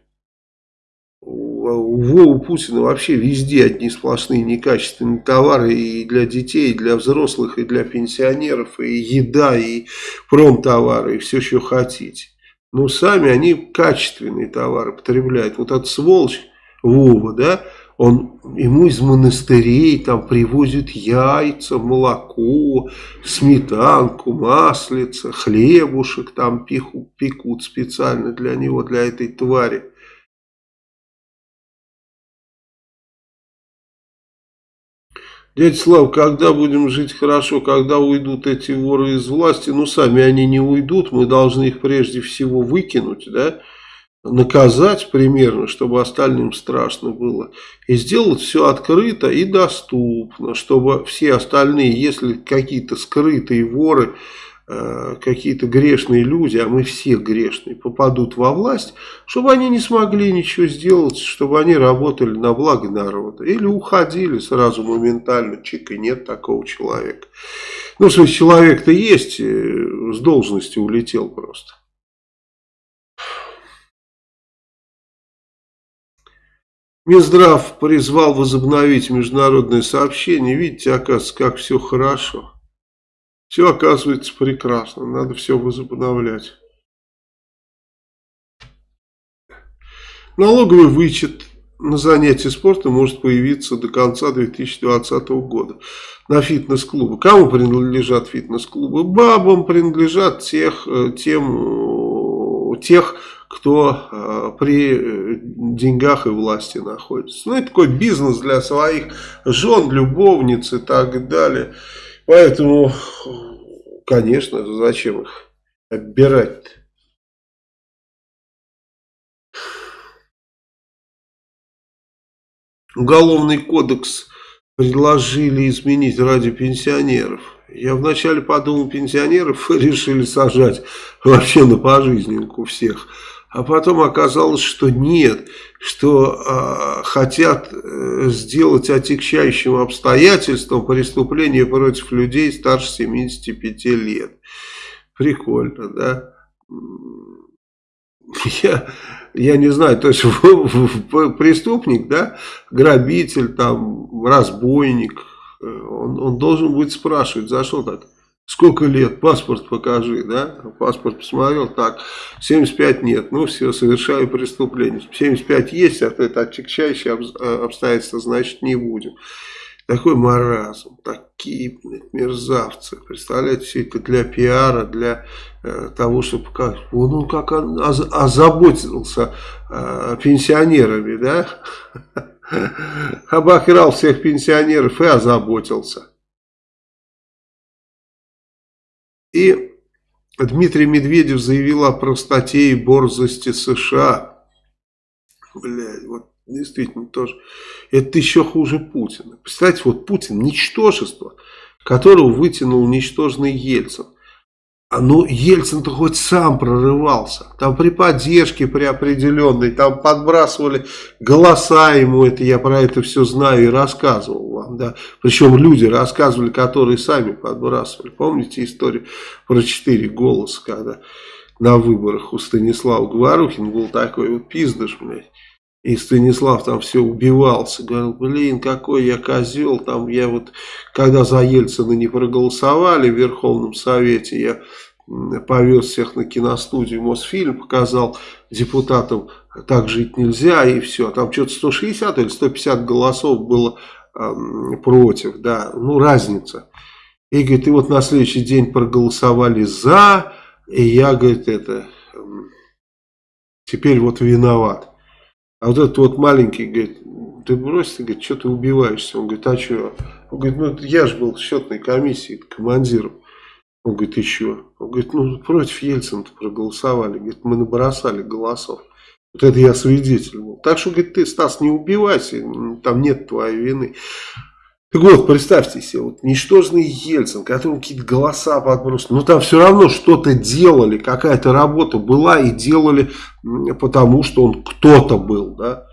У Вовы Путина вообще везде одни сплошные некачественные товары и для детей, и для взрослых, и для пенсионеров, и еда, и промтовары, и все, что хотите. Но сами они качественные товары потребляют. Вот этот сволочь Вова, да, он, ему из монастырей там привозят яйца, молоко, сметанку, маслица, хлебушек там пекут, пекут специально для него, для этой твари. Дядя Слав, когда будем жить хорошо, когда уйдут эти воры из власти, ну сами они не уйдут, мы должны их прежде всего выкинуть, да, наказать примерно, чтобы остальным страшно было. И сделать все открыто и доступно, чтобы все остальные, если какие-то скрытые воры, э, какие-то грешные люди, а мы все грешные, попадут во власть, чтобы они не смогли ничего сделать, чтобы они работали на благо народа. Или уходили сразу моментально, чик, и нет такого человека. Ну, в человек-то есть, э, с должности улетел просто. Минздрав призвал возобновить международное сообщение. Видите, оказывается, как все хорошо. Все оказывается прекрасно. Надо все возобновлять. Налоговый вычет на занятия спортом может появиться до конца 2020 года на фитнес-клубы. Кому принадлежат фитнес-клубы? Бабам принадлежат тех, э, тем, тех кто э, при э, деньгах и власти находится. Ну, это такой бизнес для своих жен, любовниц и так далее. Поэтому, конечно, зачем их отбирать -то? Уголовный кодекс предложили изменить ради пенсионеров. Я вначале подумал, пенсионеров [laughs] решили сажать вообще на пожизненку всех. А потом оказалось, что нет, что э, хотят э, сделать отягчающим обстоятельством преступление против людей старше 75 лет. Прикольно, да? Я, я не знаю, то есть [laughs] преступник, да, грабитель, там, разбойник, э, он, он должен будет спрашивать, за что так? Сколько лет? Паспорт покажи, да? Паспорт посмотрел, так, 75 нет, ну все, совершаю преступление. 75 есть, а это отягчающее э, обстоятельство, значит не будем. Такой маразм, такие блядь, мерзавцы. Представляете, все это для пиара, для э, того, чтобы как, как он озаботился э, пенсионерами, да? [laughs] Обокрал всех пенсионеров и озаботился. И Дмитрий Медведев заявил о простоте и борзости США. Блядь, вот Действительно, тоже. Это еще хуже Путина. Представьте, вот Путин, ничтожество, которого вытянул ничтожный Ельцин. А ну, Ельцин-то хоть сам прорывался. Там при поддержке, при определенной, там подбрасывали голоса ему, это я про это все знаю и рассказывал вам, да. Причем люди рассказывали, которые сами подбрасывали. Помните историю про четыре голоса, когда на выборах у Станислава Говорухин был такой вот пиздыш, блядь. И Станислав там все убивался, говорил, блин, какой я козел, там я вот, когда за Ельцина не проголосовали в Верховном Совете, я повез всех на киностудию Мосфильм, показал депутатам, так жить нельзя, и все. Там что-то 160 или 150 голосов было э, против, да, ну разница. И говорит, и вот на следующий день проголосовали за, и я, говорит, это, теперь вот виноват. А вот этот вот маленький говорит, ты брось, ты, говорит, что ты убиваешься? Он говорит, а что? Он говорит, ну я же был в счетной комиссии командиром. Он говорит, еще. Он говорит, ну против Ельцина проголосовали. Говорит, мы набросали голосов. Вот это я свидетель был. Так что, говорит, ты, Стас, не убивайся, там нет твоей вины. Так вот, представьте себе, вот ничтожный Ельцин, которому какие-то голоса подбросили, но там все равно что-то делали, какая-то работа была и делали потому, что он кто-то был, да.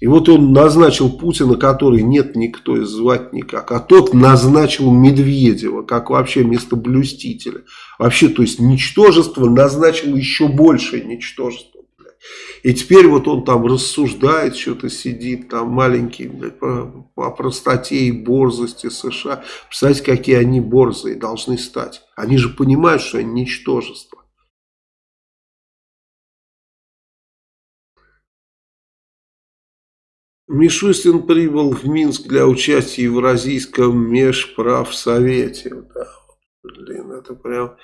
И вот он назначил Путина, который нет никто и звать никак, а тот назначил Медведева, как вообще местоблюстителя. Вообще, то есть, ничтожество назначил еще большее ничтожество. И теперь вот он там рассуждает, что-то сидит, там маленький, блядь, по, по простоте и борзости США. Представляете, какие они борзые должны стать. Они же понимают, что они ничтожество. Мишустин прибыл в Минск для участия в Евразийском межправсовете. Да, Блин, это прям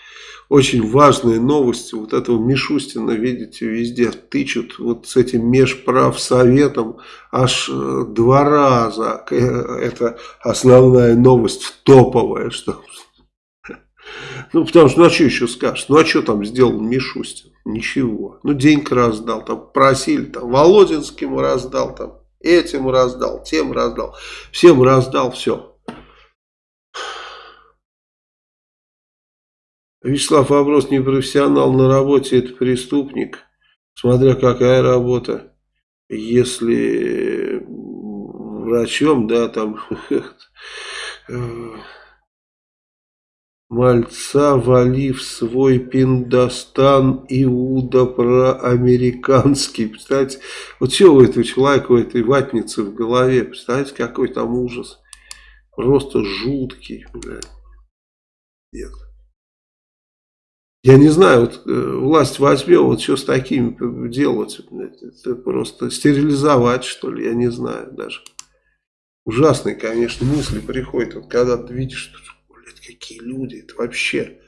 очень важные новости. Вот этого Мишустина, видите, везде тычут вот с этим межправсоветом аж э, два раза. Э, это основная новость, топовая, что... [laughs] Ну, потому что, ну, а что еще скажешь? Ну, а что там сделал Мишустин? Ничего. Ну, деньги раздал, там просили, там, Володинским раздал, там, этим раздал, тем раздал, всем раздал, все. Вячеслав вопрос не профессионал на работе, это преступник. Смотря какая работа. Если врачом, да, там [laughs] Мальца, валив свой пиндостан, Иуда проамериканский. Представляете, вот что у этого человека, у этой ватницы в голове, представляете, какой там ужас. Просто жуткий, блядь. Нет. Я не знаю, вот э, власть возьмет, вот что с такими делать? Это просто стерилизовать, что ли, я не знаю даже. Ужасные, конечно, мысли приходят, вот когда ты видишь, блядь, какие люди, это вообще...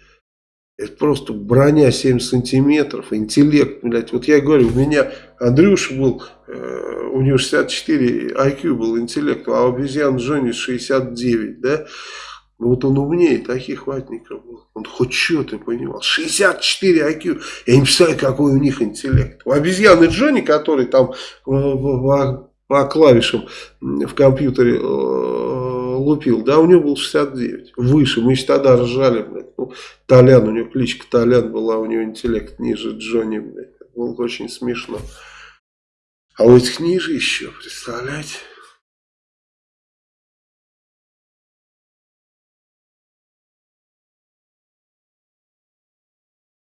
Это просто броня 7 сантиметров, интеллект, блядь. Вот я говорю, у меня Андрюша был, э, у него 64 IQ был интеллект, а у обезьян Джонни 69, да? Ну вот он умнее таких ватников был. Он хоть что-то понимал. 64 IQ. Я не представляю, какой у них интеллект. У обезьяны Джонни, который там по, по клавишам в компьютере э, лупил, да, у него был 69. Выше. Мы еще тогда ржали, блядь. Ну, Толян, у него кличка Толян была, у него интеллект ниже Джонни, блядь. было очень смешно. А у этих ниже еще, представляете?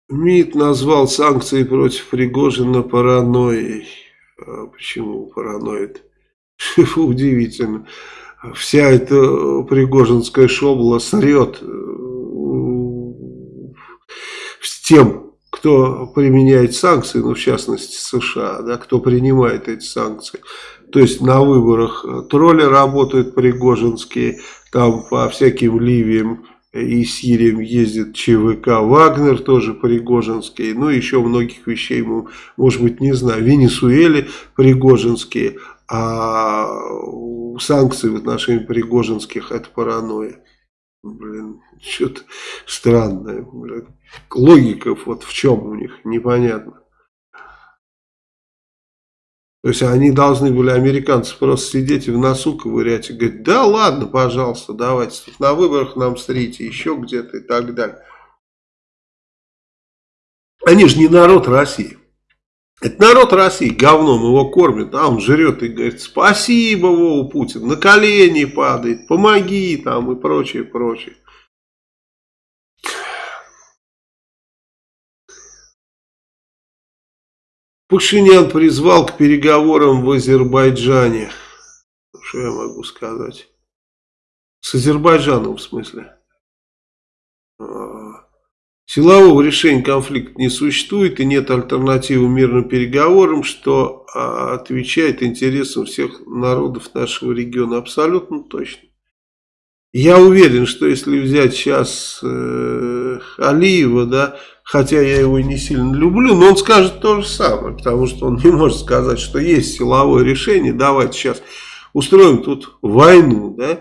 МИД назвал санкции против Пригожина паранойей. А почему параноид? [laughs] Удивительно. Вся эта пригожинская шобла срет э, с тем, кто применяет санкции, ну в частности США, да, кто принимает эти санкции. То есть на выборах тролли работают пригожинские, там по всяким ливиям и Сирием ездит ЧВК Вагнер, тоже Пригожинский, ну еще многих вещей мы, может быть, не знаю, в Венесуэле Пригожинские, а санкции в отношении Пригожинских это паранойя. Блин, что-то странное. Блин. Логика вот в чем у них, непонятно. То есть они должны были, американцы, просто сидеть и в носу ковырять и говорить, да ладно, пожалуйста, давайте, на выборах нам стрите, еще где-то и так далее. Они же не народ России. Это народ России говном его кормит, а он жрет и говорит, спасибо, Вова Путин, на колени падает, помоги там и прочее, прочее. Пашинян призвал к переговорам в Азербайджане. Что я могу сказать? С Азербайджаном в смысле. А, силового решения конфликта не существует и нет альтернативы мирным переговорам, что а, отвечает интересам всех народов нашего региона. Абсолютно точно. Я уверен, что если взять сейчас э, Алиева, да, хотя я его не сильно люблю, но он скажет то же самое, потому что он не может сказать, что есть силовое решение, давайте сейчас устроим тут войну, да,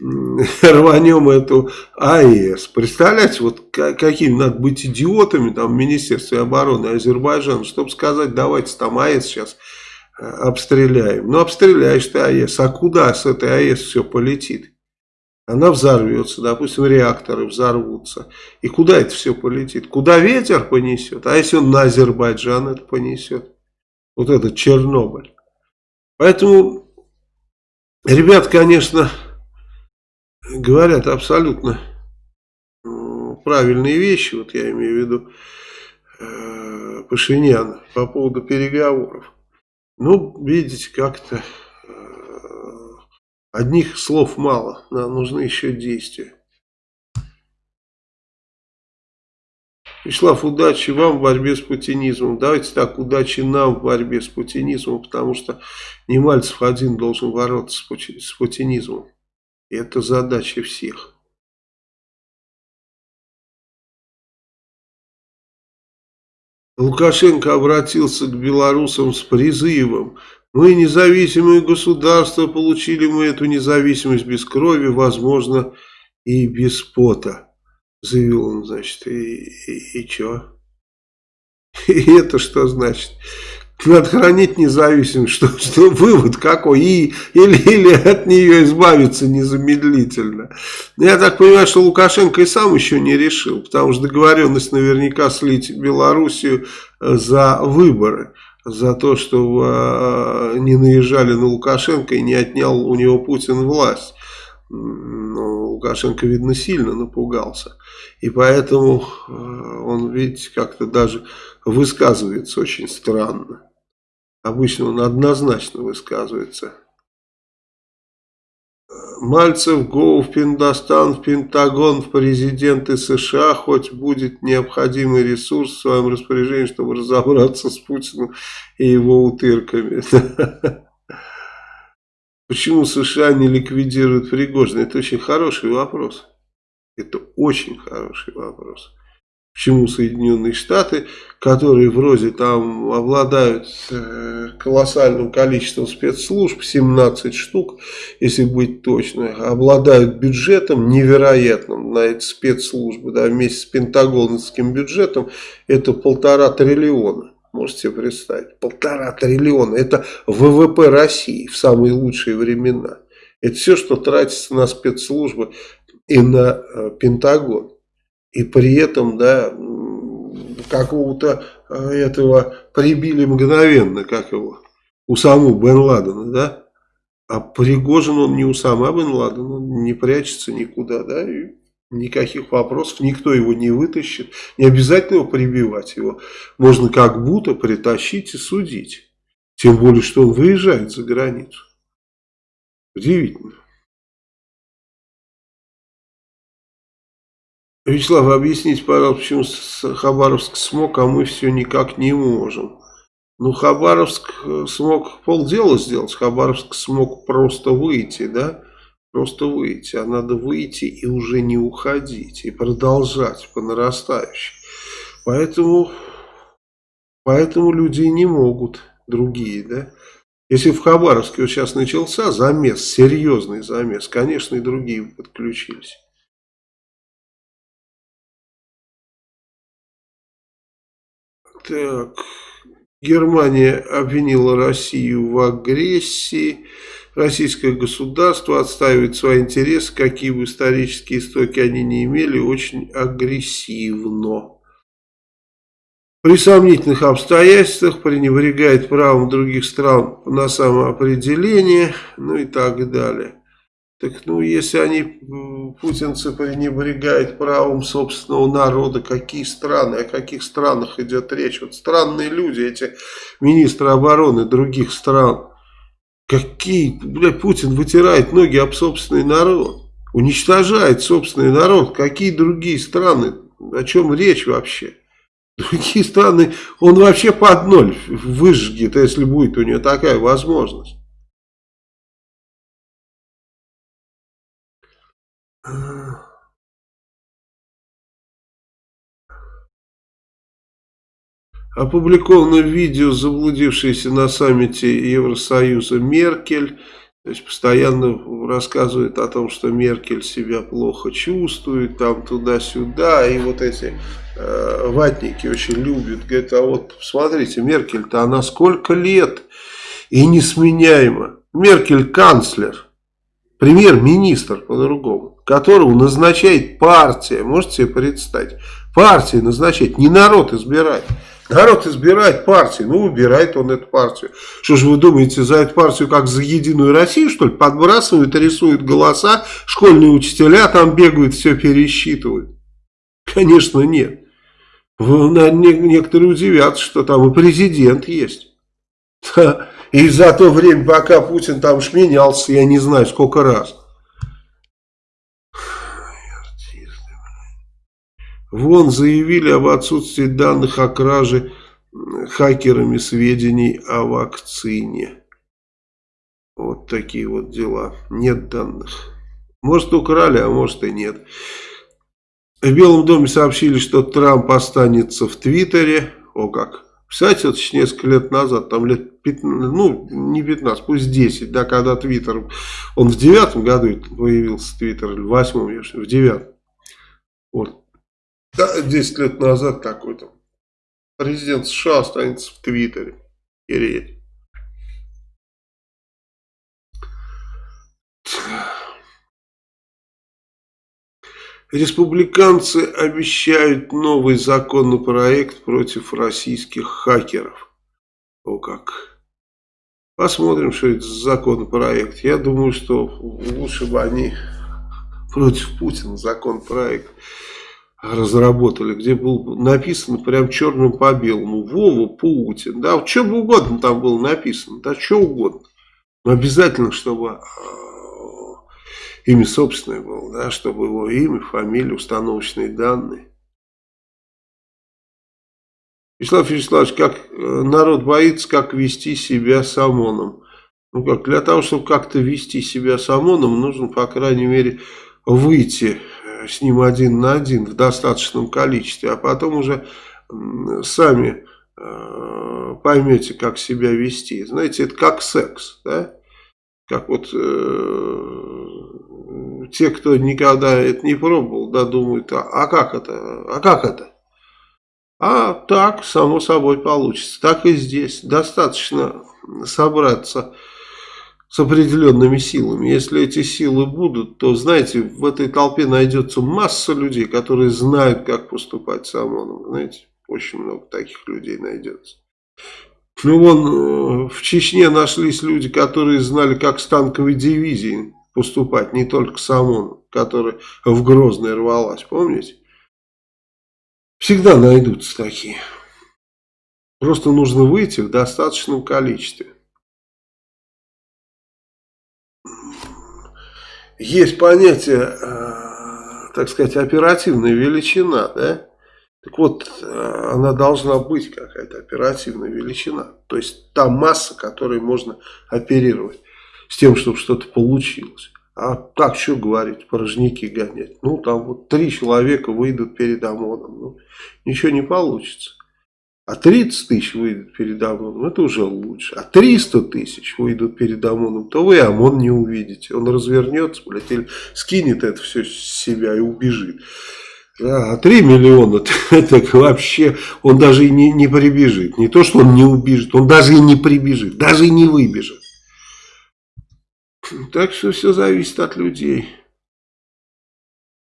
[laughs] рванем эту АЭС. Представляете, вот какими надо быть идиотами там в Министерстве обороны Азербайджана, чтобы сказать, давайте там АЭС сейчас э, обстреляем. Ну, обстреляешь ты АЭС, а куда с этой АЭС все полетит? Она взорвется, допустим, реакторы взорвутся. И куда это все полетит? Куда ветер понесет? А если он на Азербайджан это понесет? Вот этот Чернобыль. Поэтому, ребят, конечно, говорят абсолютно правильные вещи, вот я имею в виду э, Пашинян по поводу переговоров. Ну, видите, как-то Одних слов мало, нам нужны еще действия. Вячеслав, удачи вам в борьбе с путинизмом. Давайте так, удачи нам в борьбе с путинизмом, потому что не Мальцев один должен бороться с путинизмом. И это задача всех. Лукашенко обратился к белорусам с призывом мы независимые государства, получили мы эту независимость без крови, возможно, и без пота, заявил он, значит, и, и, и что? [laughs] И это что значит? Надо хранить независимость, что, что вывод какой, и, или, или от нее избавиться незамедлительно. Я так понимаю, что Лукашенко и сам еще не решил, потому что договоренность наверняка слить Белоруссию э, за выборы за то, что э, не наезжали на Лукашенко и не отнял у него Путин власть. Но Лукашенко, видно, сильно напугался. И поэтому э, он, видите, как-то даже высказывается очень странно. Обычно он однозначно высказывается. Мальцев, Гоу в Пиндостан, в Пентагон, в президенты США, хоть будет необходимый ресурс в своем распоряжении, чтобы разобраться с Путиным и его утырками. [laughs] Почему США не ликвидируют Пригожина? Это очень хороший вопрос. Это очень хороший вопрос. Почему Соединенные Штаты, которые вроде там обладают э, колоссальным количеством спецслужб, 17 штук, если быть точно, обладают бюджетом невероятным на эти спецслужбы, да, вместе с пентагоновским бюджетом, это полтора триллиона. Можете себе представить, полтора триллиона, это ВВП России в самые лучшие времена. Это все, что тратится на спецслужбы и на э, Пентагон и при этом, да, какого-то э, этого прибили мгновенно, как его, у самого Бен Ладена, да, а Пригожин он не у сама Бен Ладена, он не прячется никуда, да, и никаких вопросов, никто его не вытащит, не обязательно его прибивать, его можно как будто притащить и судить, тем более, что он выезжает за границу. Удивительно. Вячеслав, объясните, пожалуйста, почему Хабаровск смог, а мы все никак не можем. Ну, Хабаровск э, смог полдела сделать, Хабаровск смог просто выйти, да? Просто выйти, а надо выйти и уже не уходить, и продолжать по нарастающей. Поэтому, поэтому люди не могут, другие, да? Если в Хабаровске вот сейчас начался замес, серьезный замес, конечно, и другие подключились. Так. Германия обвинила Россию в агрессии. Российское государство отстаивает свои интересы, какие бы исторические истоки они не имели, очень агрессивно. При сомнительных обстоятельствах пренебрегает правом других стран на самоопределение, ну и так далее. Так ну, если они, путинцы, пренебрегают правом собственного народа, какие страны, о каких странах идет речь? Вот странные люди, эти министры обороны других стран. Какие, блядь, Путин вытирает ноги об собственный народ, уничтожает собственный народ. Какие другие страны? О чем речь вообще? Другие страны, он вообще под ноль выжгет, если будет у него такая возможность. Опубликовано видео, заблудившееся на саммите Евросоюза Меркель. То есть постоянно рассказывает о том, что Меркель себя плохо чувствует, там туда-сюда. И вот эти э, ватники очень любят. Говорят, а вот смотрите, Меркель-то она сколько лет и несменяема. Меркель канцлер, премьер-министр по-другому которого назначает партия. Можете себе представить? Партия назначает, не народ избирает. Народ избирает партию, ну выбирает он эту партию. Что же вы думаете, за эту партию как за Единую Россию, что ли, подбрасывают, рисуют голоса, школьные учителя там бегают, все пересчитывают? Конечно нет. Некоторые удивятся, что там и президент есть. И за то время, пока Путин там шменялся, я не знаю сколько раз. Вон заявили об отсутствии данных о краже хакерами сведений о вакцине. Вот такие вот дела. Нет данных. Может украли, а может и нет. В Белом доме сообщили, что Трамп останется в Твиттере. О как. Кстати, еще несколько лет назад, там лет 15, ну не 15, пусть 10, да, когда Твиттер, он в девятом году появился Твиттер, в восьмом, в девятом. Вот. Да, 10 лет назад какой-то президент США останется в Твиттере. Переть. Республиканцы обещают новый законопроект против российских хакеров. О как. Посмотрим, что это за законопроект. Я думаю, что лучше бы они против Путина законопроект разработали, где был написано прям черным по белому Вова Путин, да, что бы угодно там было написано, да, что угодно. Но обязательно, чтобы э, имя собственное было, да, чтобы его имя, фамилия, установочные данные. Вячеслав Вячеславович, как э, народ боится, как вести себя с ОМОНом? Ну как, для того, чтобы как-то вести себя с ОМОНом, нужно, по крайней мере, выйти с ним один на один в достаточном количестве, а потом уже сами э, поймете, как себя вести. Знаете, это как секс, да? Как вот э, те, кто никогда это не пробовал, да, думают, а, а как это, а как это? А так, само собой получится. Так и здесь. Достаточно собраться с определенными силами. Если эти силы будут, то, знаете, в этой толпе найдется масса людей, которые знают, как поступать с ОМОНом. Знаете, очень много таких людей найдется. Ну, вон, э, в Чечне нашлись люди, которые знали, как с танковой дивизией поступать, не только с ОМОНом, которая в Грозное рвалась, помните? Всегда найдутся такие. Просто нужно выйти в достаточном количестве. Есть понятие, э, так сказать, оперативная величина, да? Так вот, э, она должна быть какая-то оперативная величина. То есть та масса, которой можно оперировать с тем, чтобы что-то получилось. А так, что говорить, порожники гонять? Ну, там вот три человека выйдут перед ОМОНом. Ну, ничего не получится. А 30 тысяч выйдут перед ОМОНом, это уже лучше. А 300 тысяч выйдут перед ОМОНом, то вы ОМОН не увидите. Он развернется, блядь, или скинет это все с себя и убежит. А 3 миллиона, [laughs] так вообще он даже и не, не прибежит. Не то, что он не убежит, он даже и не прибежит, даже и не выбежит. Так что все зависит от людей.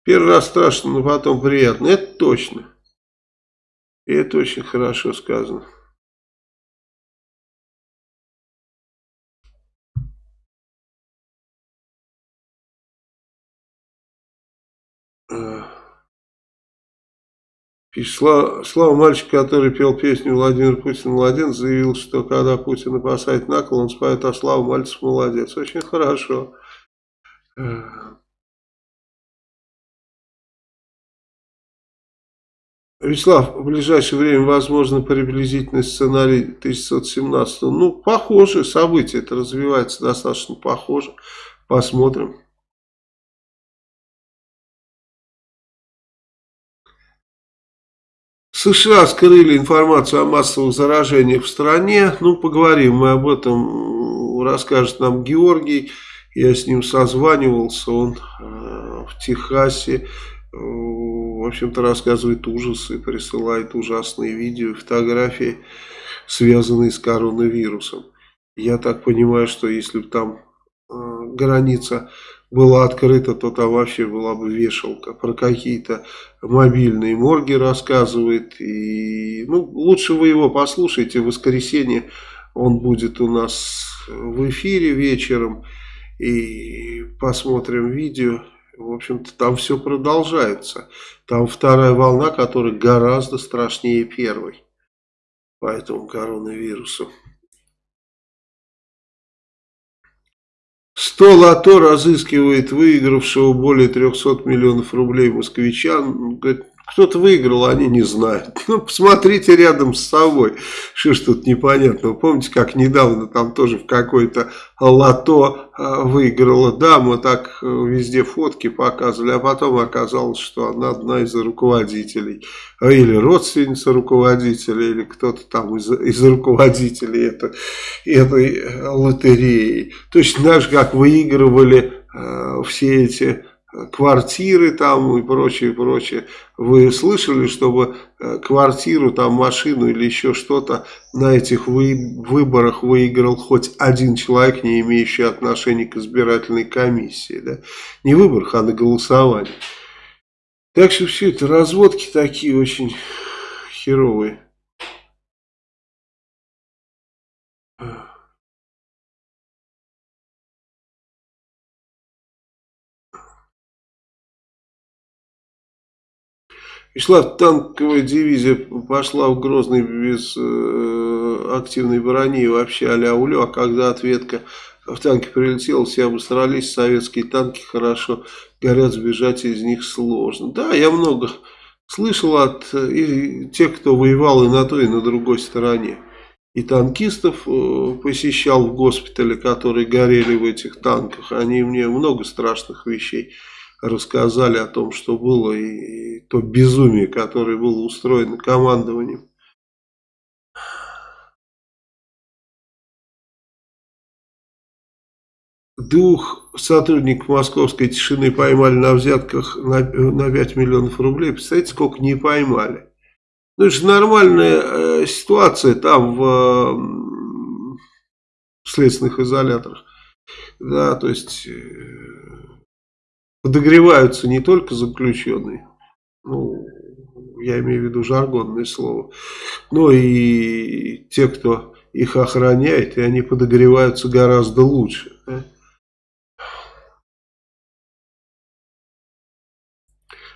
Первый раз страшно, но потом приятно. Это точно. И это очень хорошо сказано. Пишет, Слава, Слава мальчик, который пел песню Владимир Путин молодец, заявил, что когда Путин опасает накол, он споет, а Слава Мальцев молодец. Очень хорошо. Вячеслав, в ближайшее время возможно приблизительный сценарий 1117. Ну, похоже, события это развивается достаточно похоже. Посмотрим. США скрыли информацию о массовых заражениях в стране. Ну, поговорим мы об этом, расскажет нам Георгий. Я с ним созванивался, он э, в Техасе, в общем-то, рассказывает ужасы, присылает ужасные видео, фотографии, связанные с коронавирусом. Я так понимаю, что если там э, граница была открыта, то там вообще была бы вешалка. Про какие-то мобильные морги рассказывает. И, ну, лучше вы его послушайте. В воскресенье он будет у нас в эфире вечером. И посмотрим видео. В общем-то, там все продолжается. Там вторая волна, которая гораздо страшнее первой. По этому коронавирусу. 100 лото разыскивает выигравшего более 300 миллионов рублей москвичан. Говорит, кто-то выиграл, а они не знают. [laughs] Ну, посмотрите рядом с собой, что ж тут непонятно. Помните, как недавно там тоже в какой-то лото а, выиграла дама, так э, везде фотки показывали, а потом оказалось, что она одна из руководителей. Или родственница руководителя, или кто-то там из, из руководителей это, этой лотереи. Точно так же, как выигрывали э, все эти квартиры там и прочее, прочее. Вы слышали, чтобы э, квартиру, там машину или еще что-то на этих вы, выборах выиграл хоть один человек, не имеющий отношения к избирательной комиссии, да? Не выборах, а на голосовании. Так что все это разводки такие очень херовые. И шла танковая дивизия, пошла в Грозный без э, активной брони, вообще а-ля улю, а когда ответка в танке прилетела, все обосрались, советские танки хорошо горят, сбежать из них сложно. Да, я много слышал от и тех, кто воевал и на той, и на другой стороне. И танкистов э, посещал в госпитале, которые горели в этих танках. Они мне много страшных вещей рассказали о том, что было, и, то безумие, которое было устроено командованием. Двух сотрудников московской тишины поймали на взятках на, на 5 миллионов рублей. Представляете, сколько не поймали. Ну, это же нормальная э, ситуация там в, э, в следственных изоляторах. Да, то есть... Э, подогреваются не только заключенные, ну, я имею в виду жаргонное слово, но и те, кто их охраняет, и они подогреваются гораздо лучше. Да?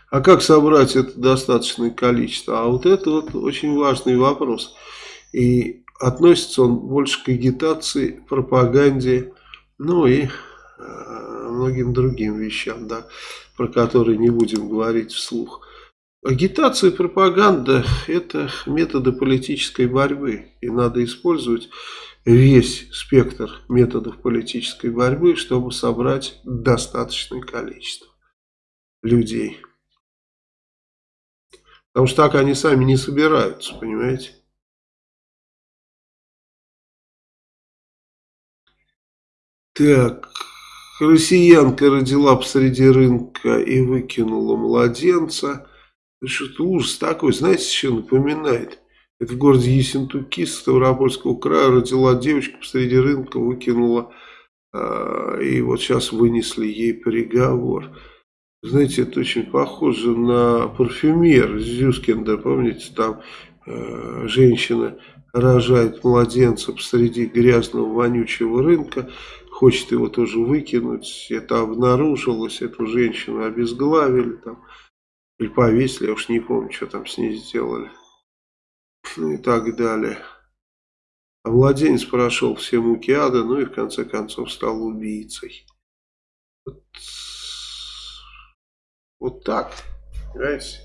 А как собрать это достаточное количество? А вот это вот очень важный вопрос. И относится он больше к агитации, пропаганде, ну и многим другим вещам, да, про которые не будем говорить вслух. Агитация и пропаганда – это методы политической борьбы, и надо использовать весь спектр методов политической борьбы, чтобы собрать достаточное количество людей. Потому что так они сами не собираются, понимаете? Так, Россиянка родила посреди рынка и выкинула младенца. Что-то ужас такой, знаете, что напоминает? Это в городе Ессентуки Ставропольского края родила девочка посреди рынка, выкинула, э, и вот сейчас вынесли ей приговор. Знаете, это очень похоже на парфюмер Зюскинда, помните, там э, женщина рожает младенца посреди грязного вонючего рынка, хочет его тоже выкинуть, это обнаружилось, эту женщину обезглавили там, или повесили, я уж не помню, что там с ней сделали, ну и так далее. А младенец прошел все муки ада, ну и в конце концов стал убийцей. Вот вот так. Понимаете?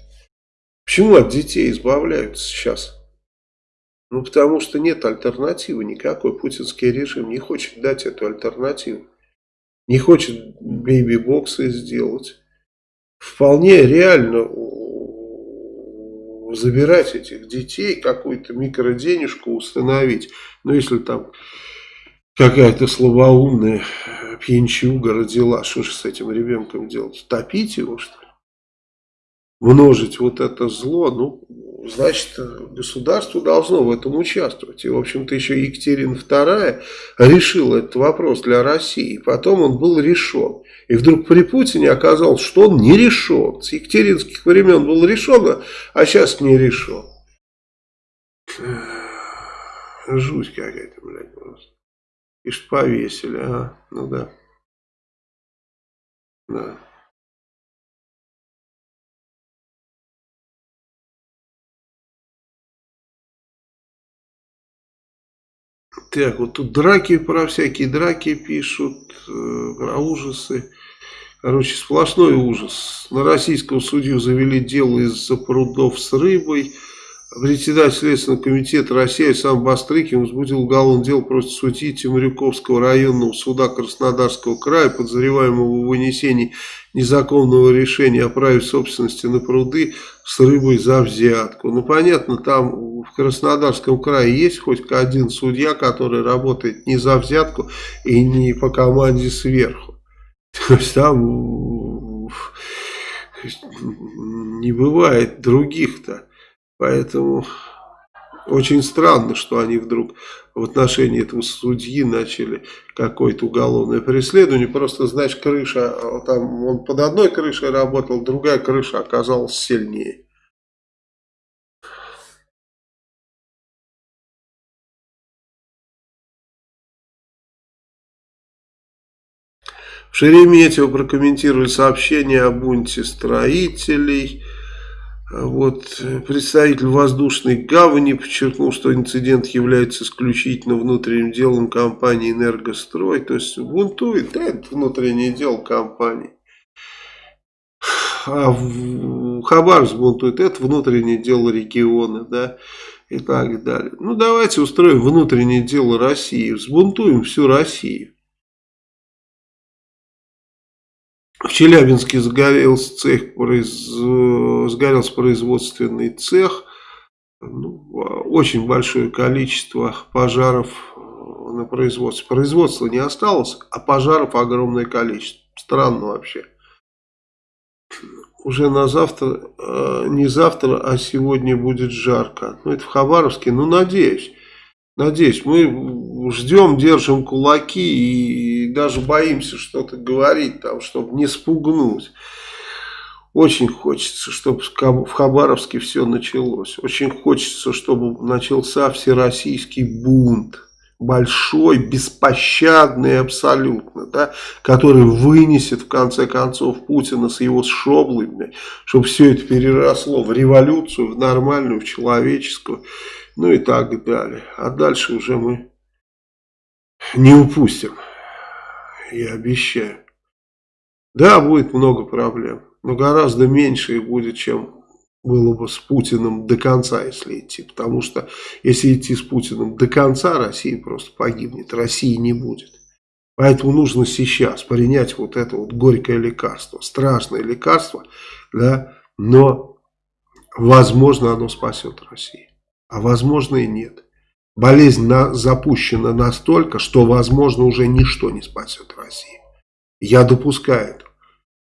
Почему от детей избавляются сейчас? Ну, потому что нет альтернативы никакой. Путинский режим не хочет дать эту альтернативу. Не хочет бейби-боксы сделать. Вполне реально забирать этих детей, какую-то микроденежку установить. Ну, если там какая-то слабоумная пьянчуга родила, что же с этим ребенком делать? Топить его, что ли? множить вот это зло, ну, значит, государство должно в этом участвовать. И, в общем-то, еще Екатерина II решила этот вопрос для России. Потом он был решен. И вдруг при Путине оказалось, что он не решен. С екатеринских времен был решен, а сейчас не решен. Жуть какая-то, блядь, просто. И что повесили, а? Ну да. Да. Так, вот тут драки про всякие драки пишут, э, про ужасы. Короче, сплошной ужас. На российского судью завели дело из-за прудов с рыбой. Председатель Следственного комитета России Александр Бастрыкин возбудил уголовное дело против судьи Темрюковского районного суда Краснодарского края, подозреваемого в вынесении незаконного решения о праве собственности на пруды с рыбой за взятку. Ну, понятно, там в Краснодарском крае есть хоть один судья, который работает не за взятку и не по команде сверху. То есть там не бывает других-то. Поэтому очень странно, что они вдруг в отношении этого судьи начали какое-то уголовное преследование. Просто, знаешь, крыша, там он под одной крышей работал, другая крыша оказалась сильнее. В Шереметьево прокомментировали сообщение о бунте строителей – вот, представитель воздушной гавани подчеркнул, что инцидент является исключительно внутренним делом компании «Энергострой». То есть бунтует, да, это внутреннее дело компании. А в Хабаровск бунтует, это внутреннее дело региона, да, и так далее. Ну, давайте устроим внутреннее дело России, взбунтуем всю Россию. В Челябинске загорелся цех, произ... сгорелся производственный цех. Ну, очень большое количество пожаров на производстве. Производства не осталось, а пожаров огромное количество. Странно вообще. Уже на завтра, э, не завтра, а сегодня будет жарко. Ну, это в Хабаровске, ну, надеюсь. Надеюсь, мы ждем, держим кулаки и даже боимся что-то говорить, там, чтобы не спугнуть. Очень хочется, чтобы в Хабаровске все началось. Очень хочется, чтобы начался всероссийский бунт. Большой, беспощадный абсолютно, да, который вынесет в конце концов Путина с его шоблами, чтобы все это переросло в революцию, в нормальную, в человеческую ну и так далее. А дальше уже мы не упустим, я обещаю. Да, будет много проблем, но гораздо меньше их будет, чем было бы с Путиным до конца, если идти. Потому что если идти с Путиным до конца, Россия просто погибнет, России не будет. Поэтому нужно сейчас принять вот это вот горькое лекарство, страшное лекарство, да, но возможно оно спасет Россию а возможно и нет. Болезнь на, запущена настолько, что возможно уже ничто не спасет Россию. Я допускаю это.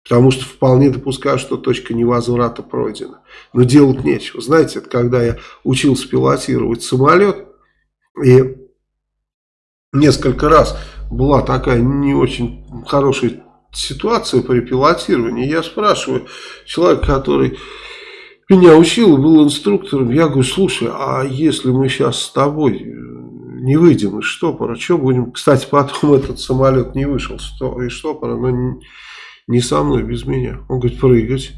Потому что вполне допускаю, что точка невозврата пройдена. Но делать нечего. Знаете, это когда я учился пилотировать самолет, и несколько раз была такая не очень хорошая ситуация при пилотировании. Я спрашиваю человека, который меня учил, был инструктором, я говорю, слушай, а если мы сейчас с тобой не выйдем из штопора, что будем? Кстати, потом [laughs] этот самолет не вышел из штопора, но не со мной, без меня. Он говорит, прыгать.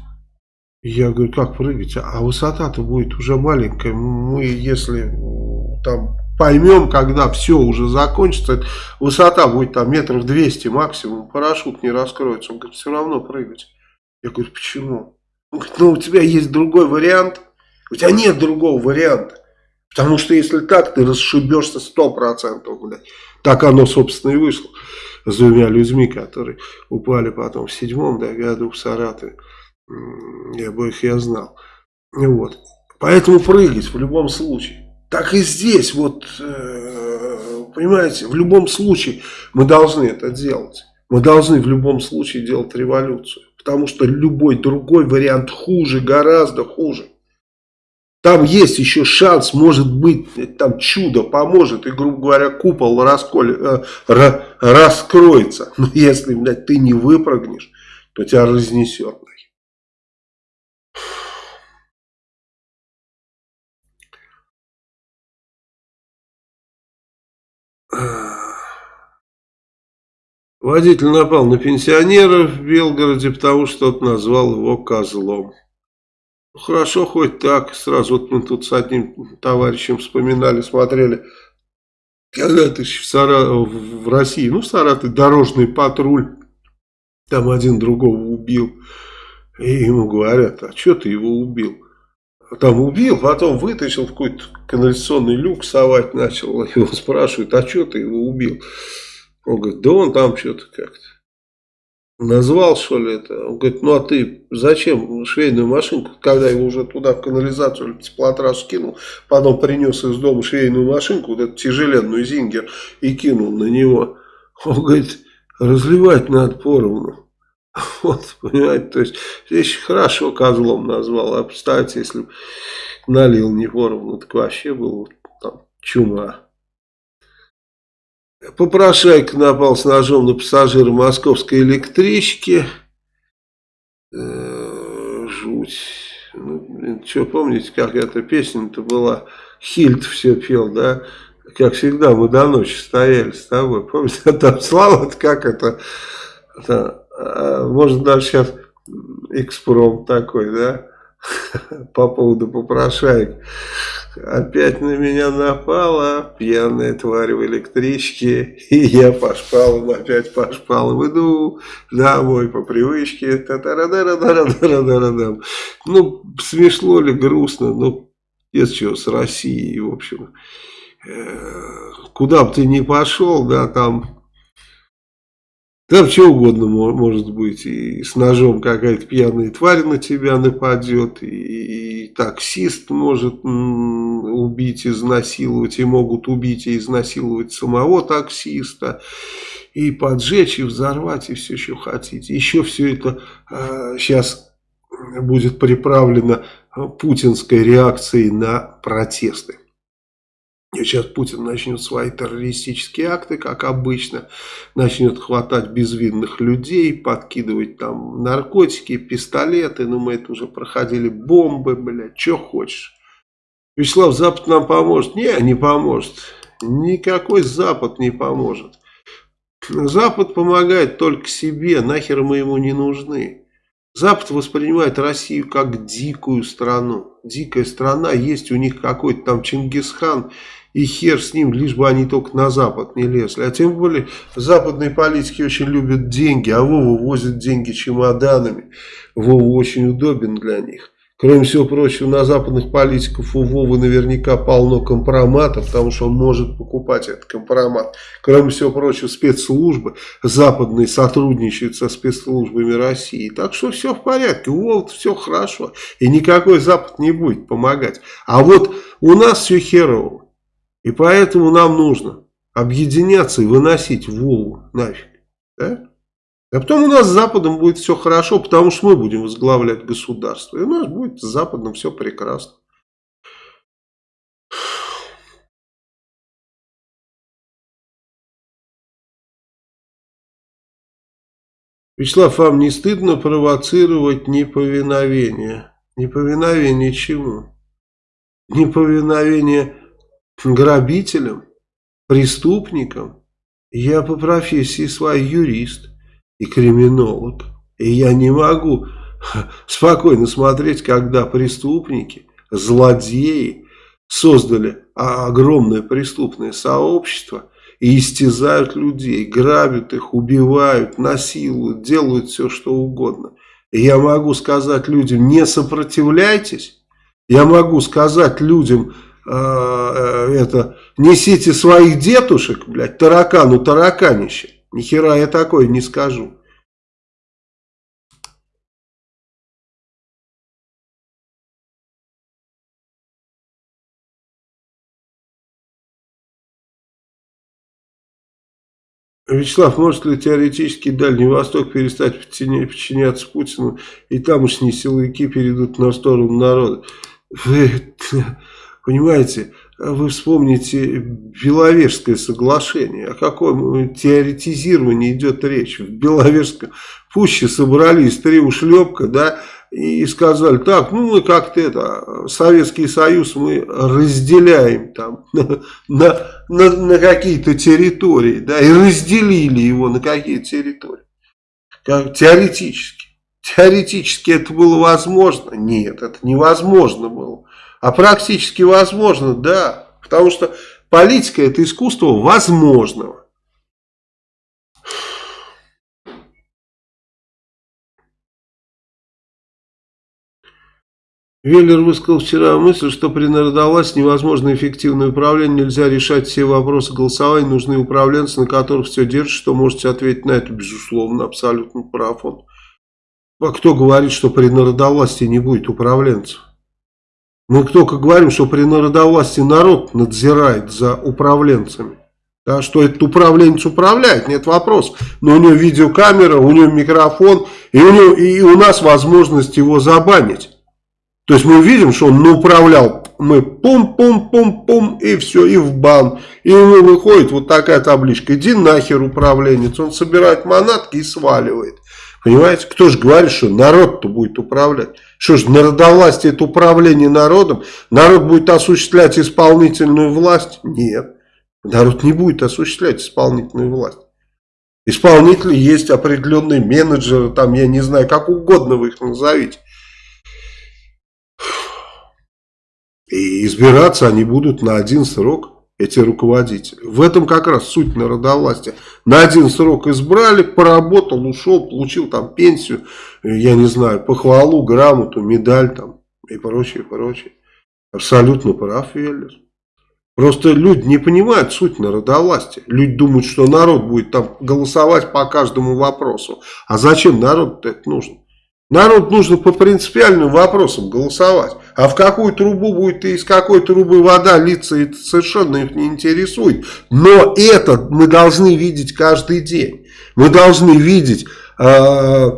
Я говорю, как прыгать? А высота-то будет уже маленькая. Мы, если там поймем, когда все уже закончится, высота будет там метров 200 максимум, парашют не раскроется. Он говорит, все равно прыгать. Я говорю, почему? Ну у тебя есть другой вариант. У тебя нет другого варианта. Потому что если так, ты расшибешься 100%. Блядь. Так оно, собственно, и вышло с двумя людьми, которые упали потом в седьмом да, году в Саратове. И обоих я знал. Вот. Поэтому прыгать в любом случае. Так и здесь, вот, э, понимаете, в любом случае мы должны это делать. Мы должны в любом случае делать революцию. Потому что любой другой вариант хуже, гораздо хуже. Там есть еще шанс, может быть, там чудо поможет, и, грубо говоря, купол расколь, э, ра, раскроется. Но если, блядь, ты не выпрыгнешь, то тебя разнесет. Водитель напал на пенсионера в Белгороде, потому что тот назвал его козлом. Хорошо, хоть так. Сразу вот мы тут с одним товарищем вспоминали, смотрели. Когда-то в, Сара... в России, ну, в Саратове дорожный патруль. Там один другого убил. И ему говорят, а что ты его убил? Там убил, потом вытащил в какой-то канализационный люк, совать начал. Его спрашивают, а что ты его убил? Он говорит, да он там что-то как-то. Назвал, что ли, это? Он говорит, ну а ты зачем швейную машинку, когда его уже туда в канализацию теплотрассу кинул, потом принес из дома швейную машинку, вот эту тяжеленную зингер, и кинул на него. Он говорит, разливать надо поровну. [laughs] Вот, понимаете, то есть здесь хорошо козлом назвал, а представьте, если налил не поровну, так вообще был там чума. Попрошайка напал с ножом на пассажира московской электрички. Э, жуть. Ну, что, помните, как эта песня-то была? Хильд все пел, да? Как всегда, мы до ночи стояли с тобой. Помните, там слава как это... это а, может, даже сейчас экспром такой, да? [laughs] По поводу попрошаек. Опять на меня напала пьяная тварь в электричке, и я по шпалам, опять по шпалам иду домой по привычке. Та -та -да -да -да -да Ну, смешно ли, грустно, ну, есть что, с Россией, в общем. Э, куда бы ты ни пошел, да, там там что угодно может быть. И с ножом какая-то пьяная тварь на тебя нападет. И, и таксист может убить, изнасиловать. И могут убить и изнасиловать самого таксиста. И поджечь, и взорвать, и все, что хотите. Еще все это э, сейчас будет приправлено путинской реакцией на протесты. Сейчас Путин начнет свои террористические акты, как обычно, начнет хватать безвинных людей, подкидывать там наркотики, пистолеты, ну мы это уже проходили, бомбы, блядь, что хочешь. Вячеслав, Запад нам поможет? Не, не поможет. Никакой Запад не поможет. Запад помогает только себе, нахер мы ему не нужны. Запад воспринимает Россию как дикую страну. Дикая страна, есть у них какой-то там Чингисхан и хер с ним, лишь бы они только на Запад не лезли. А тем более западные политики очень любят деньги, а Вова возит деньги чемоданами. Вова очень удобен для них. Кроме всего прочего, на западных политиков у Вовы наверняка полно компроматов, потому что он может покупать этот компромат. Кроме всего прочего, спецслужбы западные сотрудничают со спецслужбами России. Так что все в порядке, у Вовы все хорошо. И никакой Запад не будет помогать. А вот у нас все херово. И поэтому нам нужно объединяться и выносить Волгу нафиг. Да? А потом у нас с Западом будет все хорошо, потому что мы будем возглавлять государство. И у нас будет с Западом все прекрасно. Вячеслав, вам не стыдно провоцировать неповиновение? Неповиновение чему? Неповиновение грабителям, преступникам? Я по профессии свой юрист и криминолог. И я не могу [laughs] спокойно смотреть, когда преступники, злодеи создали огромное преступное сообщество и истязают людей, грабят их, убивают, насилуют, делают все, что угодно. И я могу сказать людям, не сопротивляйтесь. Я могу сказать людям, э, э, это, несите своих детушек, блядь, таракану тараканище. Ни хера я такое не скажу. Вячеслав, может ли теоретически Дальний Восток перестать подчиняться Путину, и тамошние силовики перейдут на сторону народа? [laughs] Понимаете, вы вспомните Беловежское соглашение. О каком теоретизировании идет речь? В Беловежском пуще собрались три ушлепка, да, и сказали, так, ну мы как-то это, Советский Союз мы разделяем там на, [laughs] на, на, на какие-то территории, да, и разделили его на какие-то территории. Как, теоретически. Теоретически это было возможно? Нет, это невозможно было. А практически возможно, да. Потому что политика это искусство возможного. Веллер высказал вчера мысль, что при народовластии невозможно эффективное управление, нельзя решать все вопросы голосования, нужны управленцы, на которых все держит, что можете ответить на это, безусловно, абсолютно прав он. А кто говорит, что при народовластии не будет управленцев? Мы только говорим, что при народовластии народ надзирает за управленцами. Да, что этот управленец управляет, нет вопрос. Но у него видеокамера, у него микрофон, и у, него, и у нас возможность его забанить. То есть мы видим, что он управлял, мы пум-пум-пум-пум, и все, и в бан. И ему выходит вот такая табличка, иди нахер управленец. Он собирает манатки и сваливает. Понимаете, кто же говорит, что народ-то будет управлять? Что же, народовластие это управление народом? Народ будет осуществлять исполнительную власть? Нет, народ не будет осуществлять исполнительную власть. Исполнители есть определенные менеджеры, там, я не знаю, как угодно вы их назовите. И избираться они будут на один срок, эти руководители. В этом как раз суть народовластия. На один срок избрали, поработал, ушел, получил там пенсию, я не знаю, похвалу, грамоту, медаль там и прочее, прочее. Абсолютно прав Веллер. Просто люди не понимают суть народовластия. Люди думают, что народ будет там голосовать по каждому вопросу. А зачем народу это нужно? Народ нужно по принципиальным вопросам голосовать. А в какую трубу будет и из какой трубы вода литься, это совершенно их не интересует. Но это мы должны видеть каждый день. Мы должны видеть, э,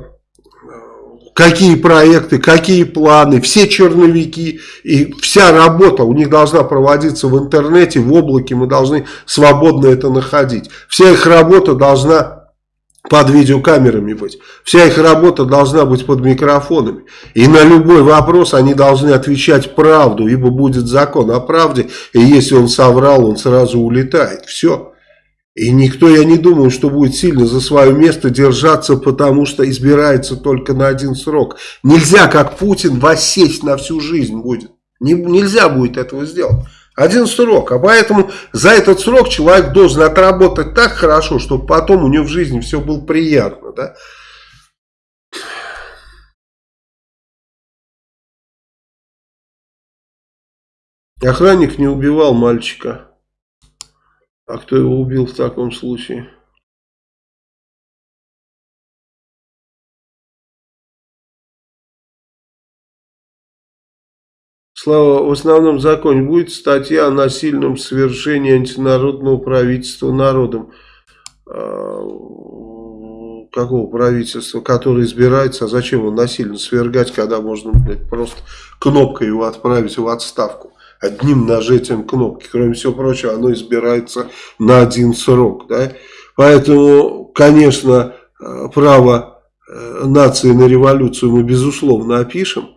какие проекты, какие планы, все черновики и вся работа у них должна проводиться в интернете, в облаке. Мы должны свободно это находить. Вся их работа должна под видеокамерами быть. Вся их работа должна быть под микрофонами. И на любой вопрос они должны отвечать правду, ибо будет закон о правде. И если он соврал, он сразу улетает. Все. И никто, я не думаю, что будет сильно за свое место держаться, потому что избирается только на один срок. Нельзя, как Путин, воссесть на всю жизнь будет. Не, нельзя будет этого сделать. Один срок. А поэтому за этот срок человек должен отработать так хорошо, чтобы потом у него в жизни все было приятно. Да? Охранник не убивал мальчика. А кто его убил в таком случае? Слава, в основном законе будет статья о насильном свержении антинародного правительства народом. А, какого правительства, которое избирается, а зачем его насильно свергать, когда можно блядь, просто кнопкой его отправить в отставку, одним нажатием кнопки, кроме всего прочего, оно избирается на один срок, да, поэтому, конечно, э, право э, нации на революцию мы безусловно опишем,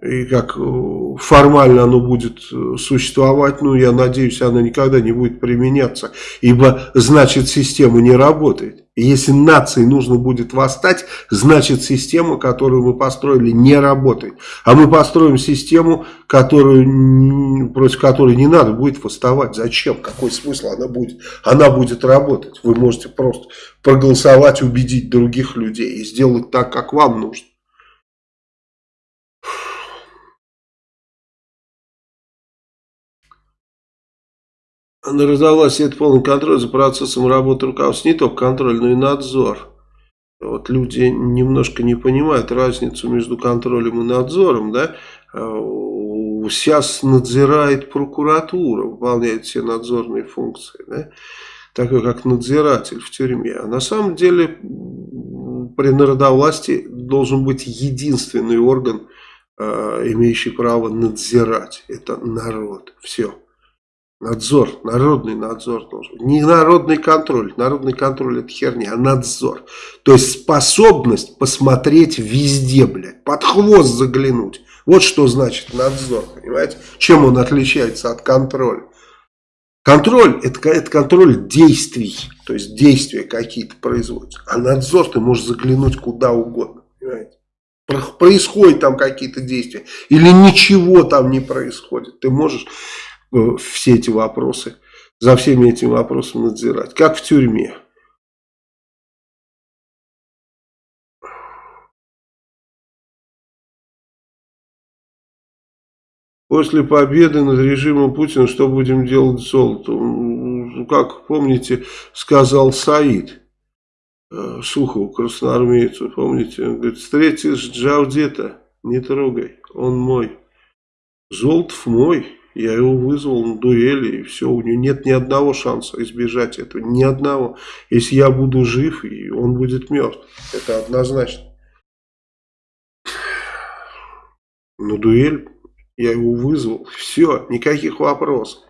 и как э, формально оно будет э, существовать, ну, я надеюсь, оно никогда не будет применяться, ибо, значит, система не работает. Если нации нужно будет восстать, значит, система, которую мы построили, не работает. А мы построим систему, которую, против которой не надо будет восставать. Зачем? Какой смысл она будет? Она будет работать. Вы можете просто проголосовать, убедить других людей и сделать так, как вам нужно. Раздалась это полный контроль за процессом работы руководства. Не только контроль, но и надзор. Вот люди немножко не понимают разницу между контролем и надзором. Да? Сейчас надзирает прокуратура, выполняет все надзорные функции. Да? Такой как надзиратель в тюрьме. А на самом деле при народовластии должен быть единственный орган, а, имеющий право надзирать. Это народ. Все. Надзор, народный надзор должен. Не народный контроль. Народный контроль это херня, а надзор. То есть способность посмотреть везде, блядь. Под хвост заглянуть. Вот что значит надзор, понимаете? Чем он отличается от контроля? Контроль это, это контроль действий. То есть действия какие-то производятся. А надзор ты можешь заглянуть куда угодно, понимаете? Происходят там какие-то действия. Или ничего там не происходит. Ты можешь все эти вопросы, за всеми этими вопросами надзирать, как в тюрьме. После победы над режимом Путина что будем делать с золотом? Как помните, сказал Саид э, Сухову, красноармейцу, помните? Он говорит, встретишь Джаудета, не трогай, он мой. Золотов мой. Я его вызвал на дуэли, и все, у него нет ни одного шанса избежать этого, ни одного. Если я буду жив, и он будет мертв, это однозначно. На дуэль я его вызвал, все, никаких вопросов.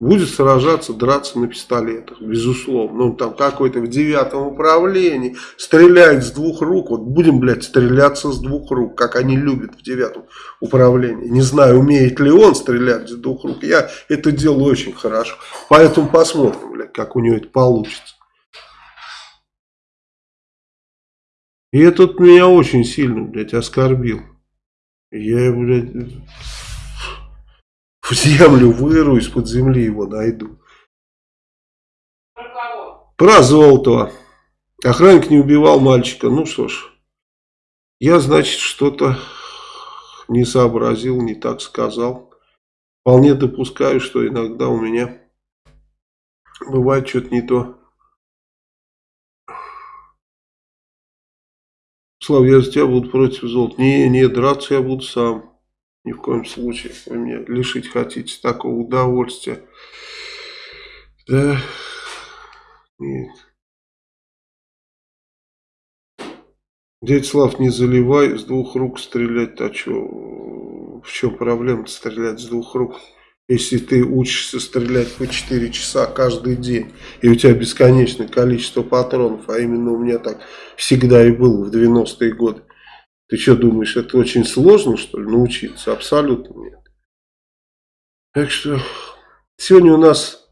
Будет сражаться, драться на пистолетах, безусловно. Ну, там какой-то в девятом управлении стреляет с двух рук. Вот будем, блядь, стреляться с двух рук, как они любят в девятом управлении. Не знаю, умеет ли он стрелять с двух рук. Я это делаю очень хорошо. Поэтому посмотрим, блядь, как у него это получится. И этот меня очень сильно, блядь, оскорбил. Я, блядь в землю выру, из-под земли его найду. Про кого? Про Золотого. Охранник не убивал мальчика. Ну что ж, я, значит, что-то не сообразил, не так сказал. Вполне допускаю, что иногда у меня бывает что-то не то. Слав, я за тебя буду против золота. Не, не, драться я буду сам. Ни в коем случае. Вы меня лишить хотите такого удовольствия. Да. Нет. Дядь Слав, не заливай, с двух рук стрелять, а что, в чем проблема стрелять с двух рук? Если ты учишься стрелять по 4 часа каждый день, и у тебя бесконечное количество патронов, а именно у меня так всегда и было в 90-е годы, ты что думаешь, это очень сложно, что ли, научиться? Абсолютно нет. Так что сегодня у нас,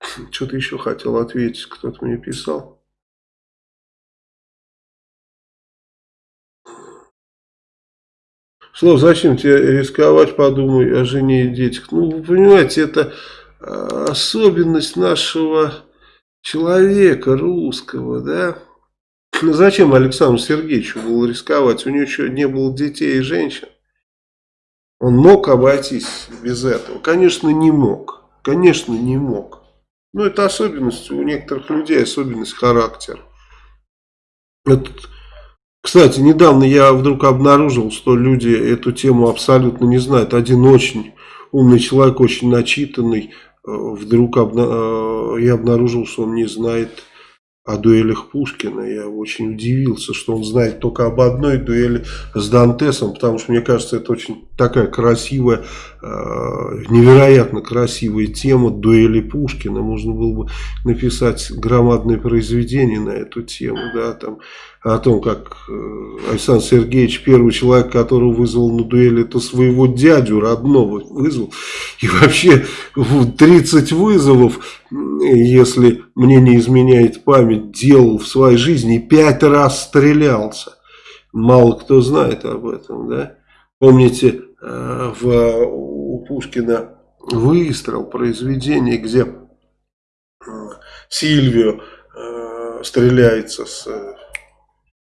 [clears throat] что-то еще хотел ответить, кто-то мне писал. Слов, зачем тебе рисковать, подумай о жене и детях. Ну, вы понимаете, это а, особенность нашего человека русского, да. Ну зачем Александру Сергеевичу было рисковать? У него еще не было детей и женщин. Он мог обойтись без этого? Конечно, не мог. Конечно, не мог. Но это особенность у некоторых людей, особенность характера. Это, кстати, недавно я вдруг обнаружил, что люди эту тему абсолютно не знают. Один очень умный человек, очень начитанный, э, вдруг обна... Э, я обнаружил, что он не знает о дуэлях Пушкина. Я очень удивился, что он знает только об одной дуэли с Дантесом, потому что, мне кажется, это очень такая красивая, э, невероятно красивая тема дуэли Пушкина. Можно было бы написать громадное произведение на эту тему, да, там о том, как э, Александр Сергеевич, первый человек, которого вызвал на дуэль, это своего дядю родного вызвал. И вообще 30 вызовов, если мне не изменяет память, делал в своей жизни и 5 раз стрелялся. Мало кто знает об этом, да. Помните, э, в, у Пушкина выстрел произведение, где э, Сильвио стреляется с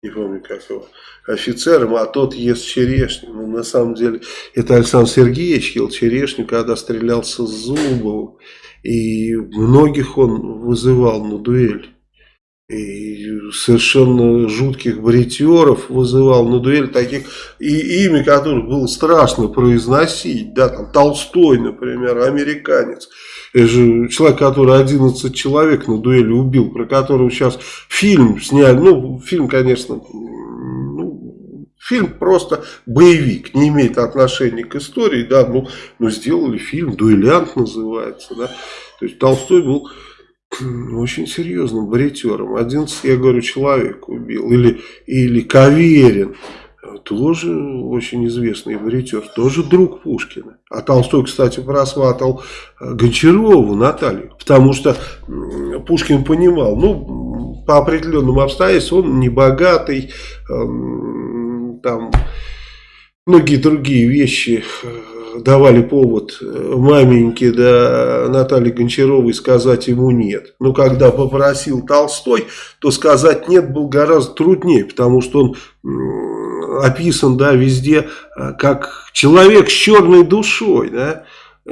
не помню как его, офицером, а тот ест черешню. Ну, на самом деле, это Александр Сергеевич ел черешню, когда стрелялся с Зубовым. И многих он вызывал на дуэль. И совершенно жутких бритеров вызывал на дуэль, таких, и имя которых было страшно произносить, да, там Толстой, например, американец. Же человек, который 11 человек на дуэли убил, про которого сейчас фильм сняли. Ну, фильм, конечно, ну, фильм просто боевик, не имеет отношения к истории, да, ну, но сделали фильм, дуэлянт называется, да. То есть Толстой был очень серьезным бритером. 11, я говорю, человек убил. Или, или Каверин тоже очень известный бритер, тоже друг Пушкина. А Толстой, кстати, просватал э, Гончарову Наталью, потому что Пушкин понимал, ну, по определенным обстоятельствам, он не богатый, эм, там, многие другие вещи э, давали повод э, маменьке да, Наталье Гончаровой сказать ему нет. Но когда попросил Толстой, то сказать нет было гораздо труднее, потому что он описан, да, везде, э, как человек с черной душой, да.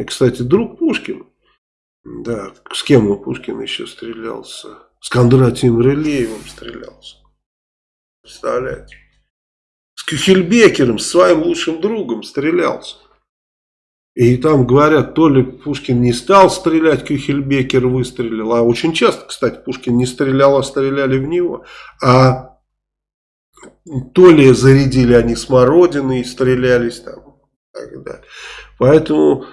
Кстати, друг Пушкина. Да, с кем он Пушкин еще стрелялся? С Кондратием Рылеевым стрелялся. Представляете? С Кюхельбекером, с своим лучшим другом стрелялся. И там говорят, то ли Пушкин не стал стрелять, Кюхельбекер выстрелил. А очень часто, кстати, Пушкин не стрелял, а стреляли в него. А то ли зарядили они смородины и стрелялись там. Так далее. Поэтому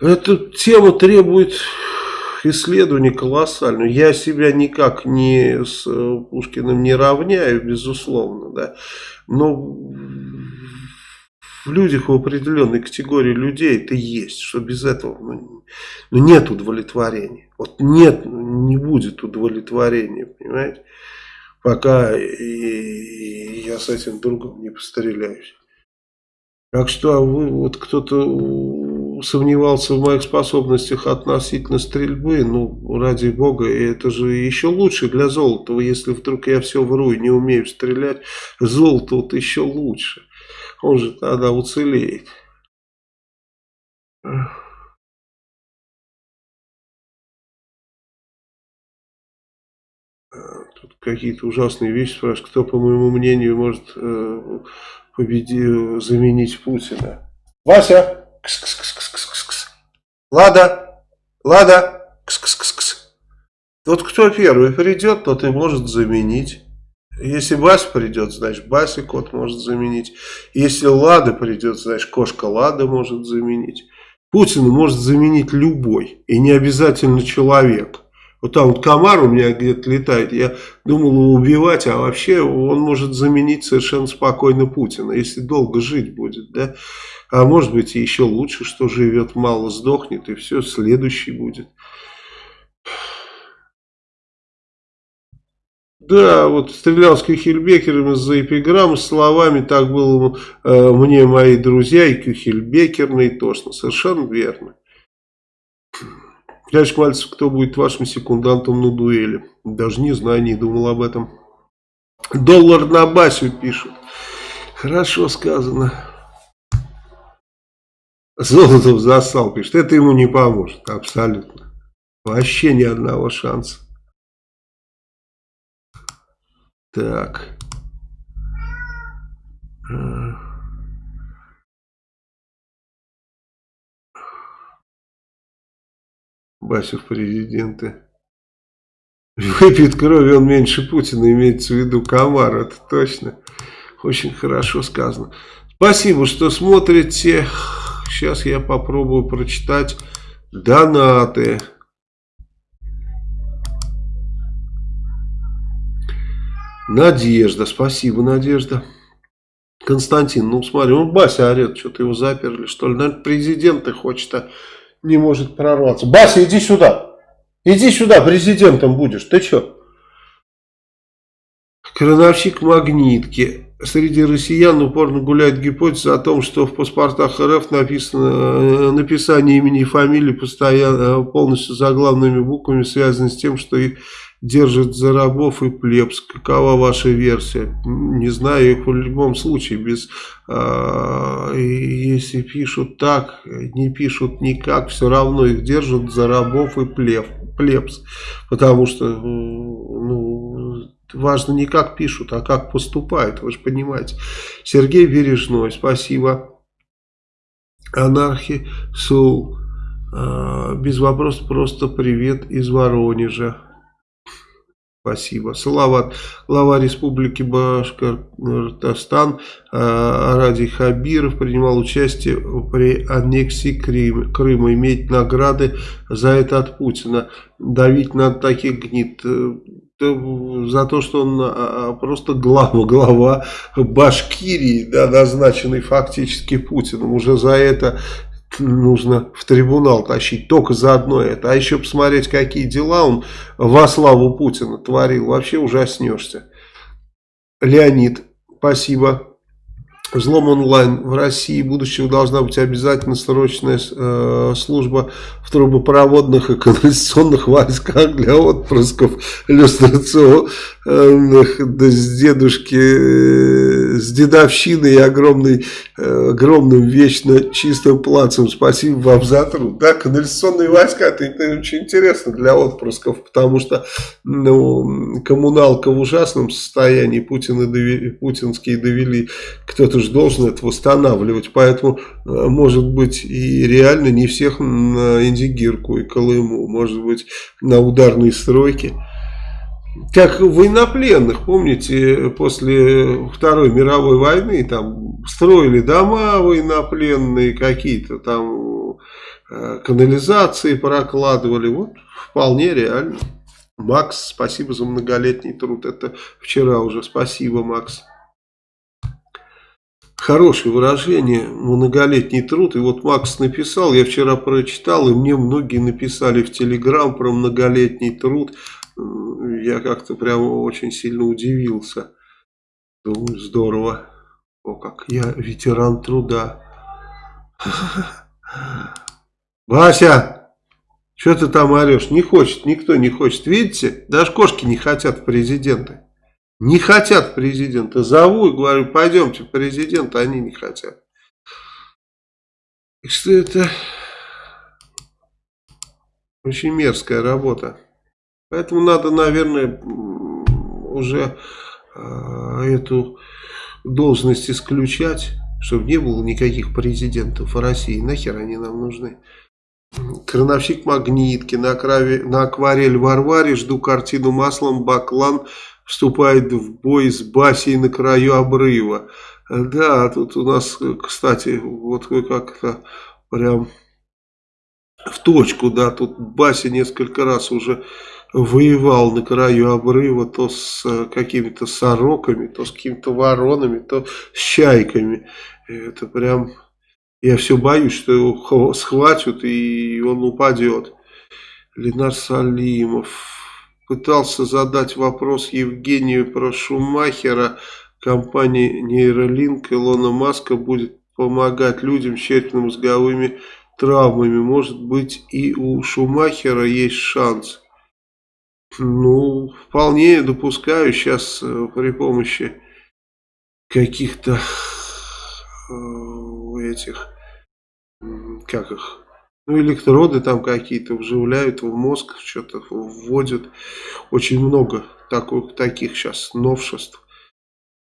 эта тема требует исследования колоссального. Я себя никак не с э, Пушкиным не равняю, безусловно, да. Но в людях в определенной категории людей это есть, что без этого ну, ну, нет удовлетворения. Вот нет, не будет удовлетворения, понимаете пока я с этим другом не постреляюсь. Так что а вы, вот кто-то сомневался в моих способностях относительно стрельбы, ну, ради бога, это же еще лучше для Золотого, если вдруг я все вру и не умею стрелять, Золото вот еще лучше, он же тогда уцелеет. Тут какие-то ужасные вещи спрашивают, кто, по моему мнению, может э, победи, заменить Путина. Вася! Кс -кс -кс -кс -кс -кс. Лада! Лада! Кс -кс -кс -кс. Вот кто первый придет, тот и может заменить. Если Вася придет, значит Бася кот может заменить. Если Лада придет, значит кошка Лада может заменить. Путина может заменить любой. И не обязательно человек. Вот там вот комар у меня где-то летает, я думал его убивать, а вообще он может заменить совершенно спокойно Путина, если долго жить будет, да. А может быть еще лучше, что живет мало, сдохнет и все, следующий будет. Да, вот стрелял с Кюхельбекером из-за эпиграммы словами «так было э, мне мои друзья» и Кюхельбекерный точно, совершенно верно. Дядюшка Мальцев, кто будет вашим секундантом на дуэли? Даже не знаю, не думал об этом. Доллар на Басю пишут. Хорошо сказано. Золотов засал, пишет. Это ему не поможет, абсолютно. Вообще ни одного шанса. Так. Бася в президенты. Выпьет крови он меньше Путина, имеется в виду комар, это точно. Очень хорошо сказано. Спасибо, что смотрите. Сейчас я попробую прочитать донаты. Надежда, спасибо, Надежда. Константин, ну смотри, он Бася орет, что-то его заперли, что ли. Наверное, президента хочет, а не может прорваться. Бася, иди сюда. Иди сюда, президентом будешь. Ты что? Крановщик магнитки. Среди россиян упорно гуляет гипотеза о том, что в паспортах РФ написано э, написание имени и фамилии постоянно, полностью заглавными буквами связано с тем, что их держит за рабов и плебс. Какова ваша версия? Не знаю, их в любом случае, без, э, если пишут так, не пишут никак, все равно их держат за рабов и плеб, плебс. Потому что, ну, важно не как пишут, а как поступают, вы же понимаете. Сергей Бережной, спасибо. Анархи Сул, э, без вопросов, просто привет из Воронежа. Спасибо. Салават, глава Республики Башкортостан э, Ради Хабиров принимал участие при аннексии Крыма, Крыма. Иметь награды за это от Путина. Давить на таких гнит э, за то, что он а, а, просто глава, [laughs] глава Башкирии, да, назначенный фактически Путиным. Уже за это нужно в трибунал тащить. Только за одно это. А еще посмотреть, какие дела он во славу Путина творил. Вообще ужаснешься. Леонид, спасибо. Взлом онлайн. В России будущего должна быть обязательно срочная э, служба в трубопроводных и канализационных войсках для отпрысков иллюстрационных да, с дедушки, э, с дедовщиной и огромной, э, огромным вечно чистым плацем. Спасибо вам за труд. Да, канализационные войска, это, это очень интересно для отпрысков, потому что ну, коммуналка в ужасном состоянии, Путина довели, путинские довели, кто-то же должен это восстанавливать, поэтому, э, может быть, и реально не всех на Индигирку и Колыму, может быть, на ударные стройки. Как военнопленных, помните, после Второй мировой войны там строили дома военнопленные, какие-то там э, канализации прокладывали, вот вполне реально. Макс, спасибо за многолетний труд, это вчера уже, спасибо, Макс. Хорошее выражение, многолетний труд. И вот Макс написал, я вчера прочитал, и мне многие написали в Телеграм про многолетний труд. Я как-то прямо очень сильно удивился. Думаю, здорово. О, как я ветеран труда. [laughs] Вася, что ты там орешь? Не хочет, никто не хочет. Видите, даже кошки не хотят в президенты. Не хотят президента. Зову и говорю, пойдемте президента, они не хотят. И что это очень мерзкая работа. Поэтому надо, наверное, уже э, эту должность исключать, чтобы не было никаких президентов в России. Нахер они нам нужны? Крановщик магнитки, на, акварель, на акварель Варваре, жду картину маслом Баклан вступает в бой с Басей на краю обрыва. Да, тут у нас, кстати, вот как-то прям в точку, да, тут Бася несколько раз уже воевал на краю обрыва то с какими-то сороками, то с какими-то воронами, то с чайками. Это прям, я все боюсь, что его схватят и он упадет. Ленар Салимов, пытался задать вопрос Евгению про Шумахера. Компания Нейролинк Илона Маска будет помогать людям с черепно-мозговыми травмами. Может быть и у Шумахера есть шанс. Ну, вполне допускаю сейчас э, при помощи каких-то э, этих, как их, ну, электроды там какие-то вживляют в мозг, что-то вводят. Очень много таких, таких сейчас новшеств.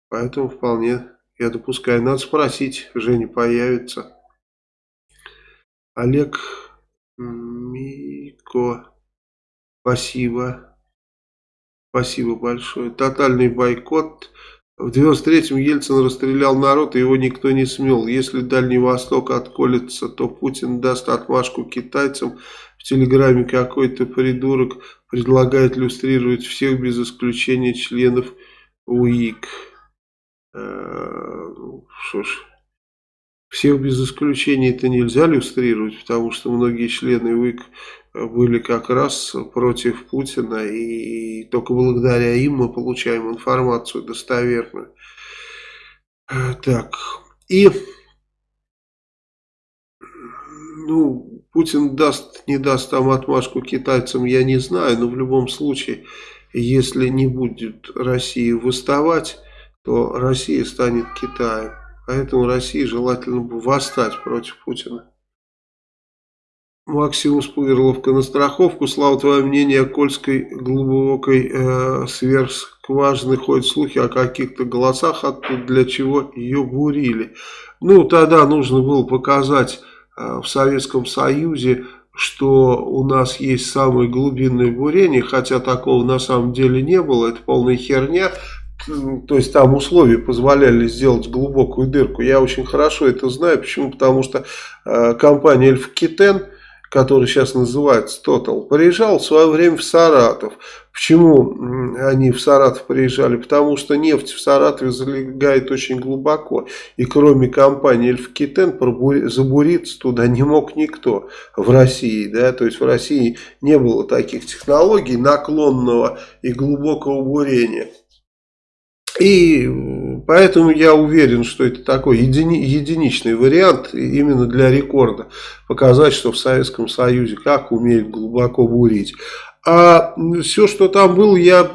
Поэтому вполне, я допускаю. Надо спросить, Женя появится. Олег Мико, спасибо. Спасибо большое. Тотальный бойкот. В 93-м Ельцин расстрелял народ, и его никто не смел. Если Дальний Восток отколется, то Путин даст отмашку китайцам. В Телеграме какой-то придурок предлагает иллюстрировать всех без исключения членов УИК. Э, ну, что ж, всех без исключения это нельзя иллюстрировать, потому что многие члены УИК были как раз против Путина, и только благодаря им мы получаем информацию достоверную. Так, и ну, Путин даст, не даст там отмашку китайцам, я не знаю, но в любом случае, если не будет России выставать, то Россия станет Китаем. Поэтому России желательно бы восстать против Путина. Максимус Пугерловка на страховку. Слава, твое мнение о Кольской глубокой э, сверхскважины ходят слухи о каких-то голосах оттуда, для чего ее бурили. Ну, тогда нужно было показать э, в Советском Союзе, что у нас есть самое глубинное бурение, хотя такого на самом деле не было, это полная херня. То есть там условия позволяли сделать глубокую дырку. Я очень хорошо это знаю. Почему? Потому что э, компания Эльфкитен который сейчас называется Total, приезжал в свое время в Саратов. Почему они в Саратов приезжали? Потому что нефть в Саратове залегает очень глубоко. И кроме компании Эльфкитен забуриться туда не мог никто в России. Да? То есть в России не было таких технологий наклонного и глубокого бурения. И поэтому я уверен, что это такой едини, единичный вариант именно для рекорда. Показать, что в Советском Союзе как умеют глубоко бурить. А все, что там было, я,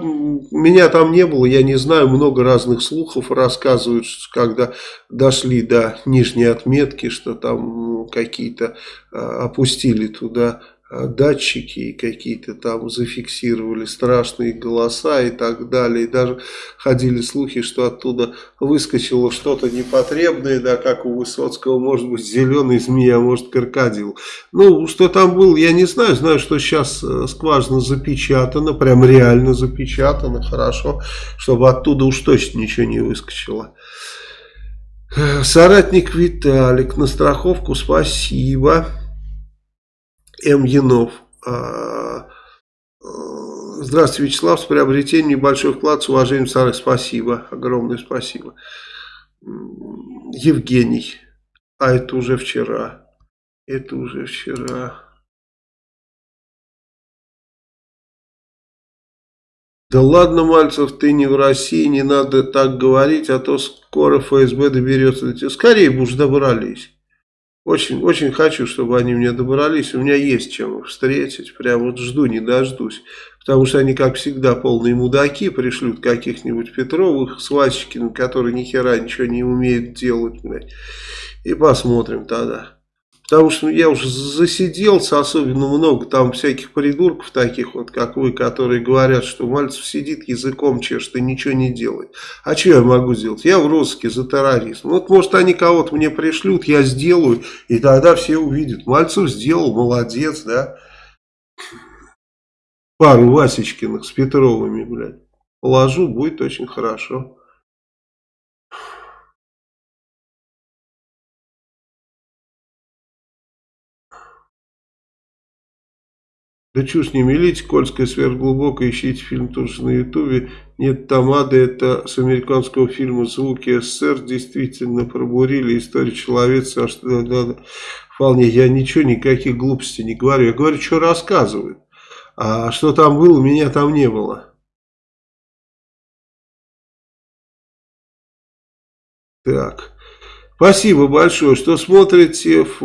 меня там не было, я не знаю, много разных слухов рассказывают, когда дошли до нижней отметки, что там какие-то а, опустили туда датчики какие-то там зафиксировали страшные голоса и так далее. И даже ходили слухи, что оттуда выскочило что-то непотребное, да, как у Высоцкого, может быть, зеленый змея, а может, крокодил. Ну, что там было, я не знаю. Знаю, что сейчас э, скважина запечатана, прям реально запечатана, хорошо, чтобы оттуда уж точно ничего не выскочило. Э, соратник Виталик, на страховку спасибо. М. Янов. А, э, здравствуйте, Вячеслав. С приобретением небольшой вклад с уважением, Сары. Спасибо. Огромное спасибо. Евгений. А это уже вчера. Это уже вчера. Да ладно, Мальцев, ты не в России, не надо так говорить, а то скоро ФСБ доберется. Скорее бы уж добрались. Очень, очень хочу, чтобы они мне добрались. У меня есть чем их встретить. Прям вот жду, не дождусь. Потому что они, как всегда, полные мудаки. Пришлют каких-нибудь Петровых, Свачкиных, которые ни хера ничего не умеют делать. И посмотрим тогда. Потому что я уже засиделся особенно много, там всяких придурков таких вот, как вы, которые говорят, что Мальцев сидит языком чешет и ничего не делает. А что я могу сделать? Я в розыске за терроризм. Вот может они кого-то мне пришлют, я сделаю, и тогда все увидят. Мальцев сделал, молодец, да. Пару Васечкиных с Петровыми, блядь. Положу, будет очень хорошо. Да чушь не мелите, Кольская сверхглубокая, ищите фильм тоже на ютубе. Нет тамады, это с американского фильма «Звуки СССР» действительно пробурили историю человечества. Аж, да, да, да. Вполне, я ничего, никаких глупостей не говорю. Я говорю, что рассказывают. А что там было, меня там не было. Так. Спасибо большое, что смотрите в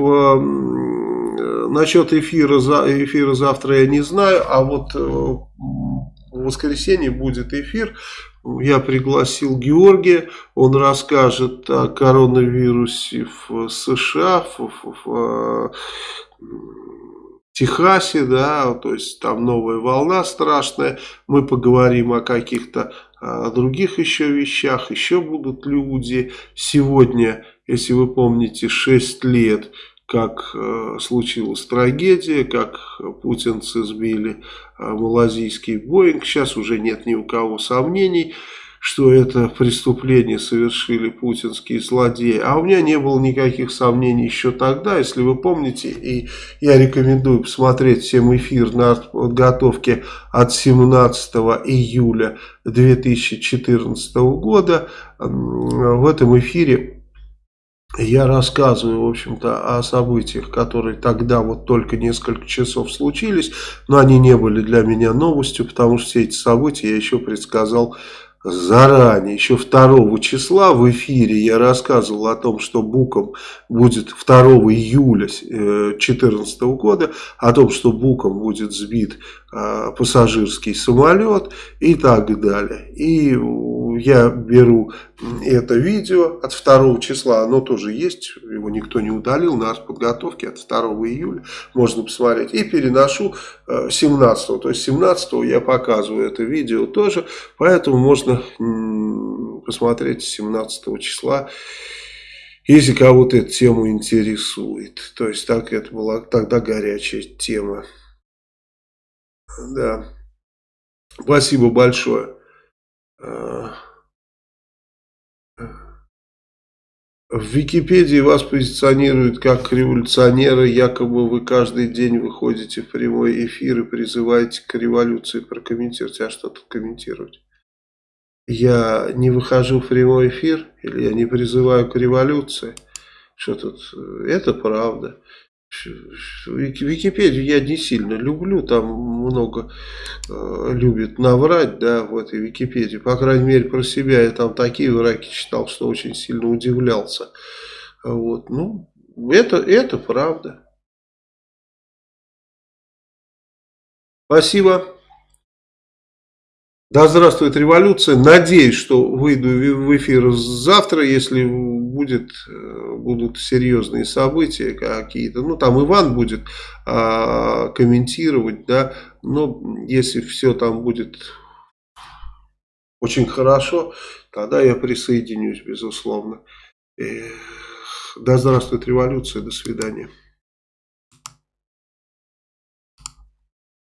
насчет эфира, эфира завтра я не знаю, а вот э, в воскресенье будет эфир. Я пригласил Георгия, он расскажет о коронавирусе в США, в, в, в, в Техасе, да, то есть там новая волна страшная. Мы поговорим о каких-то других еще вещах, еще будут люди. Сегодня, если вы помните, 6 лет как э, случилась трагедия, как путинцы сбили э, малазийский Боинг. Сейчас уже нет ни у кого сомнений, что это преступление совершили путинские злодеи. А у меня не было никаких сомнений еще тогда, если вы помните. И я рекомендую посмотреть всем эфир на подготовке от 17 июля 2014 года. В этом эфире я рассказываю, в общем-то, о событиях, которые тогда вот только несколько часов случились, но они не были для меня новостью, потому что все эти события я еще предсказал заранее, еще 2 числа в эфире я рассказывал о том, что Буком будет 2 июля 2014 года, о том, что Буком будет сбит э, пассажирский самолет и так далее. И я беру это видео от 2 числа, оно тоже есть, его никто не удалил, на подготовке от 2 июля, можно посмотреть, и переношу 17, э, то есть 17 я показываю это видео тоже, поэтому можно посмотреть 17 числа, если кого-то эта тема интересует, то есть так это была тогда горячая тема, да, спасибо большое. В Википедии вас позиционируют как революционера, якобы вы каждый день выходите в прямой эфир и призываете к революции. Прокомментируйте, а что тут комментировать? Я не выхожу в прямой эфир или я не призываю к революции? Что тут? Это правда. Википедию я не сильно люблю, там много э, любят наврать, да, в этой Википедии. По крайней мере, про себя я там такие враки читал, что очень сильно удивлялся. Вот, ну, это, это правда. Спасибо. Да здравствует революция. Надеюсь, что выйду в эфир завтра, если будет, э, будут серьезные события какие-то. Ну, там Иван будет а, комментировать, да. Но если все там будет очень хорошо, тогда я присоединюсь, безусловно. Да здравствует революция. До свидания.